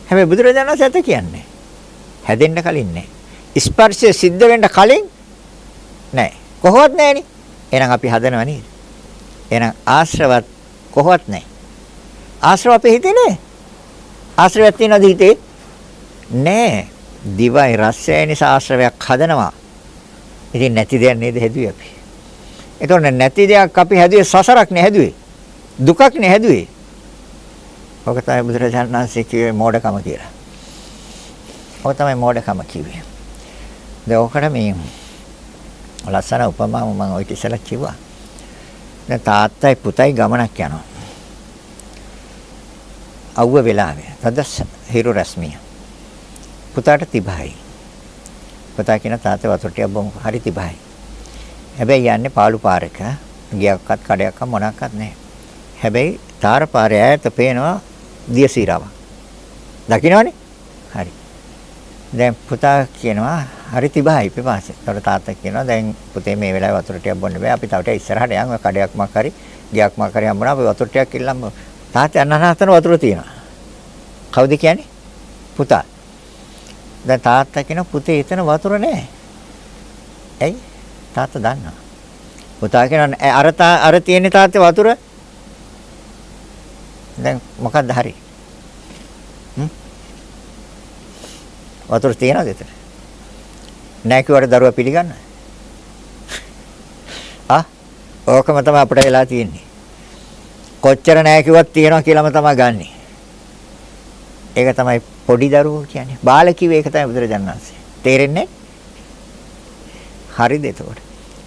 හැබැයි බුදුරජාණන් සැත කියන්නේ. හැදෙන්න කලින් නෑ. ස්පර්ශය සිද්ධ වෙන්න කලින් නෑ. කොහොවත් නෑනේ. එහෙනම් අපි හදනව නේද? එහෙනම් ආශ්‍රවත් කොහොවත් නෑ. ආශ්‍රව අපේ හිතේ නෑ. ආශ්‍රවයක් තියෙනවද හිතේ? නෑ. දිවයි රසයයි නිසා ආශ්‍රවයක් හදනවා. ඉතින් නැති දෙයක් නේද හැදුවේ අපි. එතකොට නැති දෙයක් අපි හැදුවේ සසරක් නේ හැදුවේ. දුකක් නේ හැදුවේ. ඔක තමයි බුදුරජාණන් වහන්සේ කිව්වේ මෝඩකම කියලා. ඔක තමයි මෝඩකම කිව්වේ. දැන් ඔකට මේ ලස්සන උපමාව මම ඔය ඉස්සෙල්ලා කිව්වා. දැන් තාත්තයි පුතයි ගමනක් යනවා. අවුව වෙලාවේ. තද හිරු රශ්මිය. පුතාට 30යි. පුතා කියන තාත්තා වතුර ටිකක් බොමු හරි 30යි. හැබැයි යන්නේ පාළු පාරක. ගියක්වත් කඩයක්වත් මොනක්වත් නැහැ. හැබැයි තාර පාරේ ඈත පේනවා දියසීරාවක්. දකින්නවනේ? හරි. දැන් පුතා කියනවා හරි 30යි පිපාසය. ඒතකොට තාත්තා කියනවා දැන් පුතේ මේ වෙලාවේ වතුර ටිකක් බොන්න බෑ. අපි තව ටිකක් ඉස්සරහට යන් කඩයක් මක් හරි ගියක් මක් හරි හම්බුණා අපි වතුර ටිකක් ඉල්ලම්ම. තාත්තා අන්නහතන වතුර තියෙනවා. කවුද කියන්නේ? පුතා. දැන් තාත්තා කියන පුතේ එතන වතුර නැහැ. ඇයි? තාත්තා දන්නවා. පුතා කියන අර අර තියෙන තාත්තේ වතුර දැන් මොකක්ද හරි? හ්ම්? වතුර තියනවද එතන? නැහැ කිව්වට දරුවා පිළිගන්නවද? ආ? ඕකම තමයි අපිට වෙලා තියෙන්නේ. කොච්චර නැහැ කිව්වත් තියනවා කියලාම තමයි ගන්නෙ. ඒක තමයි පොඩි දරුවෝ කියන්නේ. බාල කිව්වේ ඒක තමයි බුදුරජාණන් වහන්සේ. තේරෙන්නේ? හරිද එතකොට?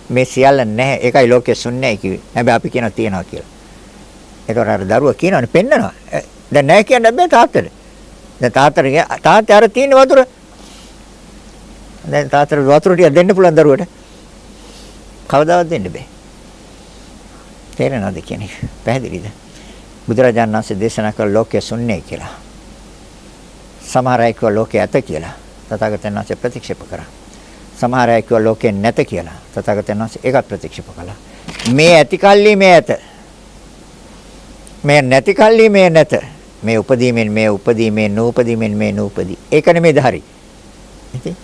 මේ සියල්ල නැහැ. ඒකයි ලෝකේ ශුන්‍යයි කිව්වේ. හැබැයි අපි කියනවා තියනවා කියලා. ඒතකොට අර දරුවා කියනවනේ පෙන්නනවා. දැන් නැහැ කියන්න බෑ තාත්තට. දැන් තාත්තට තාත්තා අර තියෙන වතුර දැන් තාත්තට වතුර ටික දෙන්න පුළුවන් දරුවට. කවදාවත් දෙන්න බෑ. තේරෙනවද කියන්නේ? පැහැදිලිද? බුදුරජාණන් වහන්සේ දේශනා කළ ලෝකයේ ශුන්‍යයි කියලා. සමහර අය කිව්වා ලෝකයේ ඇත කියලා. තථාගතයන් වහන්සේ ප්‍රතික්ෂේප කරා. සමහර අය කිව්වා ලෝකයේ නැත කියලා. තථාගතයන් වහන්සේ ඒකත් ප්‍රතික්ෂේප කළා. මේ ඇති කල්ලි මේ ඇත. මේ නැති කල්ලි මේ නැත. මේ උපදීමෙන් මේ උපදී මේ නූපදීමෙන් මේ නූපදී. ඒක නෙමෙයිද හරි? ඉතින්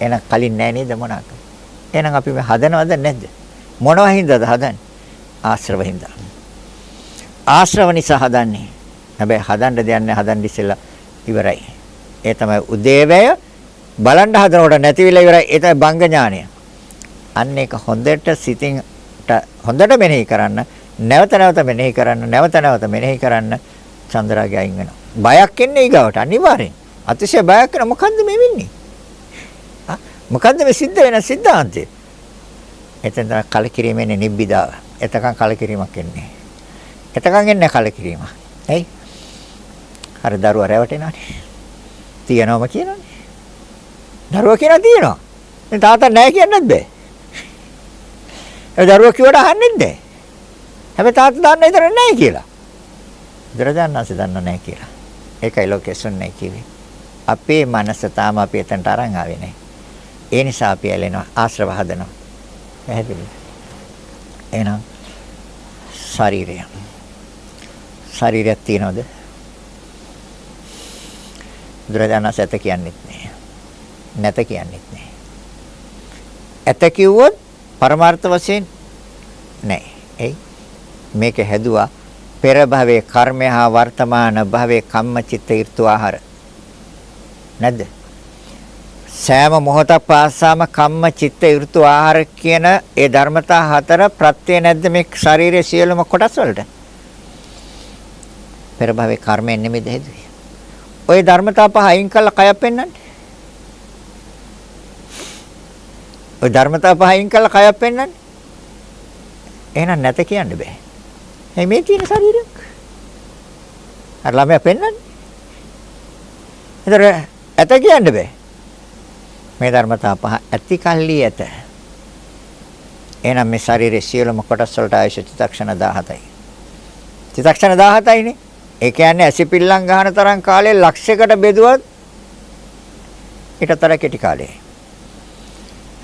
එහෙනම් කලින් නෑ නේද මොනවාක? එහෙනම් අපි මේ හදනවද නැද්ද? මොනවා හින්දාද හදන්නේ? ආශ්‍රව හින්දා. ආශ්‍රව නිසා හදන්නේ. හැබැයි හදන්න දෙයක් නෑ හදන්න ඉස්සෙල්ලා ඉවරයි. ඒ තමයි උදේවැය බලන්න හදනකොට නැතිවිලා ඉවරයි. ඒ තමයි බංග ඥානය. අන්න ඒක හොඳට සිතින් හොඳට මෙනෙහි කරන්න නැවත නැවත මෙනෙහි කරන්න නැවත නැවත මෙනෙහි කරන්න චන්ද්‍රාගය අයින් වෙනවා. බයක් එන්නේ ඊගවට අනිවාර්යෙන්. අතිශය බයක් වෙන මොකද්ද මේ වෙන්නේ? මොකද්ද මේ සිද්ධ වෙන සිද්ධාන්තය? එතෙන් තමයි කලකිරීමෙන්නේ නිබ්බිදාව. එතකන් කලකිරීමක් එන්නේ. එතකන් එන්නේ කලකිරීම. ඇයි? අර දරුවා රැවටෙනවානේ. තියනවම කියනවානේ. දරුවා කියනවා තියනවා. මේ තාත්තා නැහැ කියන්නත් බෑ. ඒ දරුවා කිව්වට අහන්නෙත් නැහැ. හැබැයි තාත්තා දන්න විතර නැහැ කියලා. බුදුරජාණන්සේ දන්නව නැහැ කියලා. ඒකයි ලෝකෙසුන් නැහැ කිව්වේ. අපේ මනස තාම අපි එතනට අරන් ආවේ නැහැ. ඒ නිසා අපි ඇලෙනවා ආශ්‍රව හදනවා. පැහැදිලිද? එහෙනම් ශරීරය. ශරීරයක් තියනවද? බුදුරජාණන්සේ ඇත කියන්නේත් නැහැ. නැත කියන්නේත් නැහැ. ඇත කිව්වොත් පරමාර්ථ වශයෙන් නැහැ. එයි මේක හැදුවා පෙර භවයේ කර්මය හා වර්තමාන භවයේ කම්මචිත්ත ඍතු ආහාර නැද්ද සෑම මොහොතක් පාසාම කම්ම චිත්ත ඍතු ආහාර කියන ඒ ධර්මතා හතර ප්‍රත්‍ය නැද්ද මේ ශරීරයේ සියලුම කොටස් වලට පෙර භවයේ කර්මයෙන් නෙමෙයිද හේතුවේ ওই ධර්මතා පහ අයින් කළා කයක් පෙන්වන්නේ ওই ධර්මතා පහ අයින් කළා කයක් පෙන්වන්නේ එහෙනම් නැත කියන්න බෑ එයි මේ තියෙන ශරීරයක්. අර ළමයා පෙන්වන්නේ. ඒතර ඇත කියන්න බෑ. මේ ධර්මතා පහ ඇති කල්ලි ඇත. එහෙනම් මේ ශරීරයේ සියලුම කොටස් වලට ආයශ චිත්තක්ෂණ 17යි. චිත්තක්ෂණ 17යිනේ. ඒ කියන්නේ ඇසිපිල්ලම් ගන්න තරම් කාලේ ලක්ෂයකට බෙදුවත් ඊටතර කෙටි කාලේ.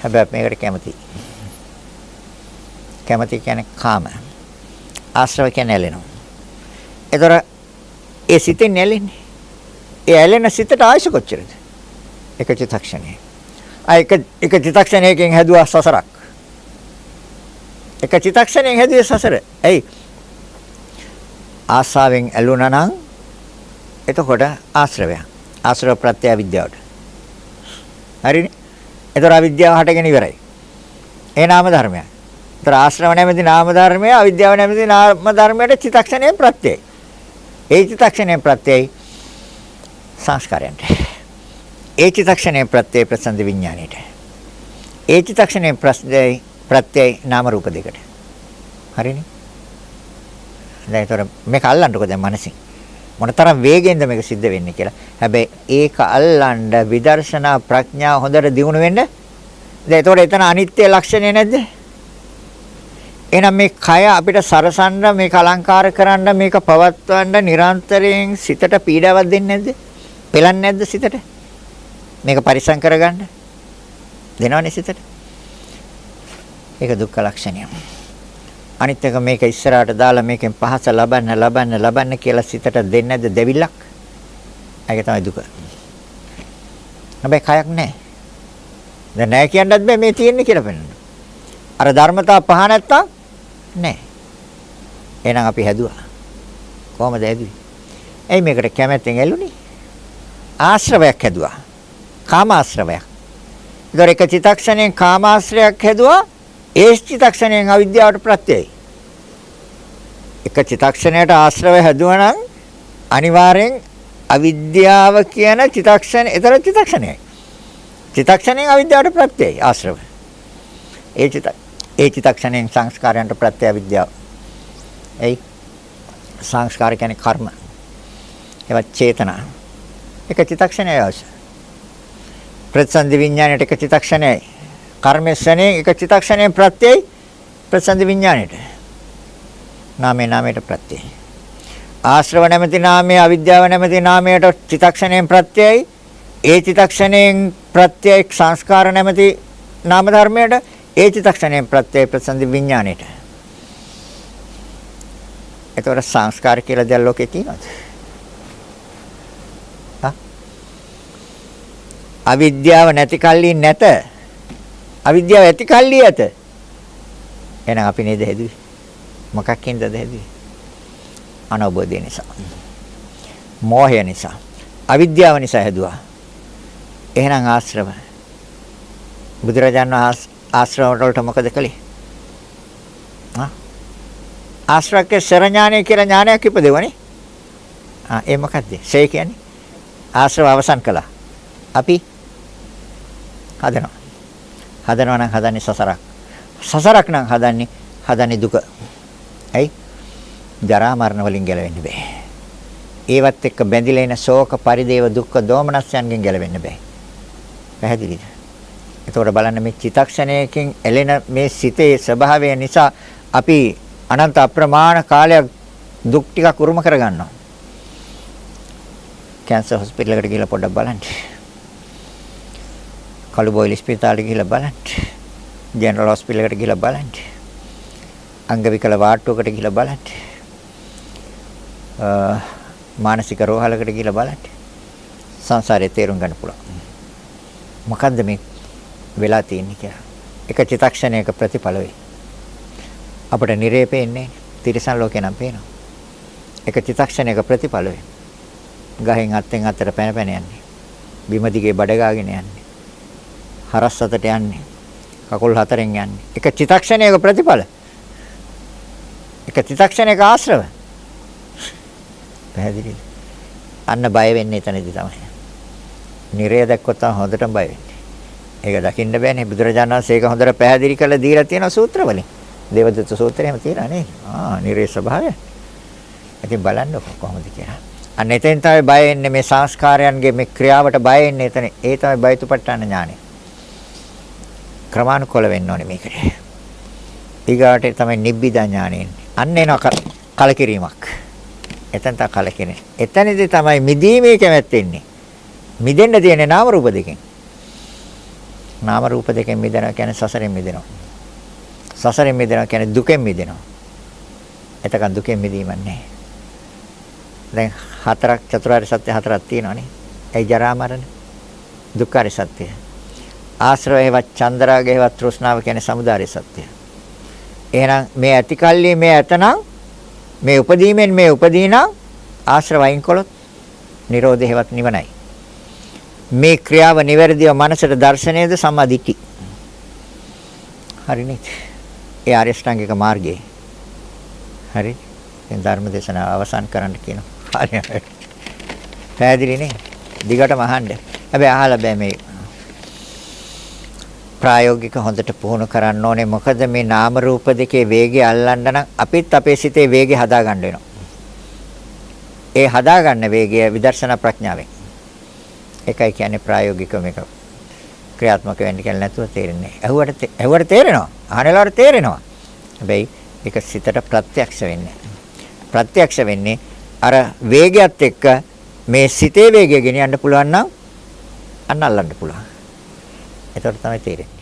හැබැයි මේකට කැමති. කැමති කියන්නේ කාම. ආශ්‍රව කියන්නේ ඇලෙනවා. ඒතර ඒ සිතෙන් ඇලෙන්නේ. ඒ ඇලෙන සිතට ආයශ කොච්චරද? එක චිත්තක්ෂණේ. ආ එක එක චිත්තක්ෂණයකින් හැදුවා සසරක්. එක චිත්තක්ෂණයෙන් හැදුවේ සසර. එයි ආසාවෙන් ඇලුනා නම් එතකොට ආශ්‍රවය. ආශ්‍රව ප්‍රත්‍ය විද්‍යාවට. හරිනේ? ඒතර අවිද්‍යාව හටගෙන ඉවරයි. ඒ නාම ධර්මයක්. ඒතර ආශ්‍රව නැමැති නාම ධර්මය අවිද්‍යාව නැමැති නාම ධර්මයට චිත්තක්ෂණයෙන් ප්‍රත්‍යයයි. ඒ චිත්තක්ෂණයෙන් ප්‍රත්‍යයයි සංස්කාරයන්ට. ඒ චිත්තක්ෂණයෙන් ප්‍රත්‍යය ප්‍රසන්න විඥාණයට. ඒ චිත්තක්ෂණයෙන් ප්‍රත්‍යයයි ප්‍රත්‍යයයි නාම රූප දෙකට. හරිනේ? දැන් ඒතර මේක අල්ලන්නකො දැන් මනසින්. මොනතරම් වේගෙන්ද මේක සිද්ධ වෙන්නේ කියලා. හැබැයි ඒක අල්ලන්න විදර්ශනා ප්‍රඥාව හොඳට දියුණු වෙන්න. දැන් ඒතකොට එතන අනිත්‍ය ලක්ෂණය නැද්ද? එහෙනම් මේ කය අපිට සරසන්න මේක අලංකාර කරන්න මේක පවත්වන්න නිරන්තරයෙන් සිතට පීඩාවක් දෙන්නේ නැද්ද? පෙලන්නේ නැද්ද සිතට? මේක පරිසම් කරගන්න දෙනවනේ සිතට. ඒක දුක්ඛ ලක්ෂණය. අනිත් එක මේක ඉස්සරහට දාලා මේකෙන් පහස ලබන්න ලබන්න ලබන්න කියලා සිතට දෙන්නේ නැද්ද දෙවිලක්? ඒක තමයි දුක. හැබැයි කයක් නැහැ. දැන් නැහැ කියන්නත් බෑ මේ තියෙන්නේ කියලා පෙන්නන්න. අර ධර්මතා පහ නැත්තම් නැහැ. එහෙනම් අපි හැදුවා. කොහමද හැදුවේ? ඇයි මේකට කැමැත්තෙන් ඇල්ලුනේ? ආශ්‍රවයක් හැදුවා. කාමාශ්‍රවයක්. ඒතර එක චිතක්ෂණයෙන් කාමාශ්‍රයක් හැදුවා. ඒ චිතක්ෂණයෙන් අවිද්‍යාවට ප්‍රත්‍යයයි. එක චිතක්ෂණයට ආශ්‍රව හැදුවා නම් අනිවාර්යෙන් අවිද්‍යාව කියන චිතක්ෂණ ඒතර චිතක්ෂණයයි. චිතක්ෂණයෙන් අවිද්‍යාවට ප්‍රත්‍යයයි ආශ්‍රව. ඒ චිතක් ඒ චිතක්ෂණයෙන් සංස්කාරයන්ට ප්‍රත්‍ය විද්‍යාව. එයි සංස්කාර කියන්නේ කර්ම. ඒවත් චේතනා. එක චිත්තක්ෂණයයි අවශ්‍ය. ප්‍රතිසන්දි විඥාණයට එක චිත්තක්ෂණයයි. කර්මස්වනේ එක චිත්තක්ෂණයෙන් ප්‍රත්‍යයයි ප්‍රතිසන්දි විඥාණයට. නාමේ නාමයට ප්‍රත්‍යයයි. ආශ්‍රව නැමැති නාමයේ අවිද්‍යාව නැමැති නාමයට චිත්තක්ෂණයෙන් ප්‍රත්‍යයයි. ඒ චිත්තක්ෂණයෙන් ප්‍රත්‍යය සංස්කාර නැමැති නාම ධර්මයට ඒ චිත්තක්ෂණයෙන් ප්‍රත්‍යය ප්‍රතිසන්දි විඥාණයට. එතකොට සංස්කාර කියලා දෙයක් ලෝකේ තියෙනවද? අවිද්‍යාව නැති කල්ලි නැත. අවිද්‍යාව ඇති කල්ලි ඇත. එහෙනම් අපි නේද හැදුවේ? මොකක්ින්ද හැදුවේ? අනවබෝධය නිසා. මෝහය නිසා. අවිද්‍යාව නිසා හැදුවා. එහෙනම් ආශ්‍රව. බුදුරජාණන් ආශ්‍රව වලට මොකද කළේ? ආ ආශ්‍රවකේ සරඥානය කියලා ඥානයක් ඉපදෙවනේ. ආ ඒ මොකද්ද? ශේ කියන්නේ ආශ්‍රව අවසන් කළා. අපි හදනවා. හදනවා නම් හදන්නේ සසරක්. සසරක් නම් හදන්නේ හදන්නේ දුක. ඇයි? ජරා මරණ වලින් ගැලවෙන්න බෑ. ඒවත් එක්ක බැඳිලා ඉන ශෝක පරිදේව දුක්ඛ දෝමනස්යන්ගෙන් ගැලවෙන්න බෑ. පැහැදිලිද? එතකොට බලන්න මේ චිතක්ෂණයකින් එළෙන මේ සිතේ ස්වභාවය නිසා අපි අනන්ත අප්‍රමාණ කාලයක් දුක් ටිකක් උරුම කරගන්නවා. කැන්සර් හොස්පිටල් එකට ගිහලා පොඩ්ඩක් බලන්න. කළු බොයිල් ස්පිතාලෙට ගිහලා බලන්න. ජෙනරල් හොස්පිටල් එකට ගිහලා බලන්න. අංග විකල වාට්ටුවකට ගිහලා බලන්න. මානසික රෝහලකට ගිහලා බලන්න. සංසාරේ තේරුම් ගන්න පුළුවන්. මොකද්ද මේ වෙලා තියෙන්නේ කියලා. එක චිතක්ෂණයක ප්‍රතිඵල වේ. අපිට නිරේ පේන්නේ තිරිසන් ලෝකේ නම් පේනවා. එක චිතක්ෂණයක ප්‍රතිඵල වේ. ගහෙන් අත්ෙන් අතට පැන පැන යන්නේ. බිම දිගේ බඩ ගාගෙන යන්නේ. හරස් අතට යන්නේ. කකුල් හතරෙන් යන්නේ. එක චිතක්ෂණයක ප්‍රතිඵල. එක චිතක්ෂණයක ආශ්‍රව. පැහැදිලිද? අන්න බය වෙන්නේ එතනදී තමයි. නිරය දැක්කොත් තමයි හොඳටම බය වෙන්නේ. ඒක දකින්න බෑනේ බුදුරජාණන් වහන්සේ ඒක හොඳට පැහැදිලි කරලා දීලා තියෙන සූත්‍රවලින්. දේවදත්ත සූත්‍රයේම තියෙනවා නේද? ආ නිරේ ස්වභාවය. ඉතින් බලන්න කොහොමද කියලා. අන්න එතෙන් තමයි බය වෙන්නේ මේ සංස්කාරයන්ගේ මේ ක්‍රියාවට බය වෙන්නේ එතන. ඒ තමයි බයතුපට්ඨාන ඥානෙ. ක්‍රමානුකූල වෙන්න ඕනේ මේකට. ඊගාට තමයි නිබ්බිදා ඥානෙ එන්නේ. අන්න එනවා කලකිරීමක්. එතන තමයි කලකිරෙන්නේ. එතනදී තමයි මිදීමේ කැමැත්ත එන්නේ. මිදෙන්න තියෙන්නේ නාම රූප දෙකෙන්. නාම රූප දෙකෙන් මිදෙනවා කියන්නේ සසරෙන් මිදෙනවා. සසරෙන් මිදෙනවා කියන්නේ දුකෙන් මිදෙනවා. එතකන් දුකෙන් මිදීමක් නැහැ. දැන් හතරක් චතුරාර්ය සත්‍ය හතරක් තියෙනවානේ. ඒ ජරා මරණ දුක්ඛාර සත්‍ය. ආශ්‍රව හේවත් චන්දරාග හේවත් තෘෂ්ණාව කියන්නේ samudāri සත්‍ය. එහෙනම් මේ ඇතිකල්ලි මේ ඇතනම් මේ උපදීමෙන් මේ උපදීනම් ආශ්‍රව අයින් කළොත් Nirodha හේවත් නිවනයි. මේ ක්‍රියාව නිවැරදිව මනසට දර්ශනයේද සම්මාදිට්ඨි. හරිනේ. ඒ ආරියෂ්ඨාංගික මාර්ගයේ. හරි. දැන් ධර්ම දේශනාව අවසන් කරන්න කියනවා. හරි. පැහැදිලි නේ? දිගටම අහන්න. හැබැයි අහලා බෑ මේ ප්‍රායෝගික හොඳට පුහුණු කරන්න ඕනේ. මොකද මේ නාම රූප දෙකේ වේගය අල්ලන්න නම් අපිත් අපේ සිතේ වේගය හදාගන්න වෙනවා. ඒ හදාගන්න වේගය විදර්ශනා ප්‍රඥාවෙන්. ඒකයි කියන්නේ ප්‍රායෝගික මේක ක්‍රියාත්මක වෙන්න කියලා නැතුව තේරෙන්නේ. ඇහුවට ඇහුවට තේරෙනවා. අහනලාට තේරෙනවා. හැබැයි ඒක සිතට ප්‍රත්‍යක්ෂ වෙන්නේ. ප්‍රත්‍යක්ෂ වෙන්නේ අර වේගයත් එක්ක මේ සිතේ වේගය ගෙනියන්න පුළුවන් නම් අන්න අල්ලන්න පුළුවන්. එතකොට තමයි තේරෙන්නේ.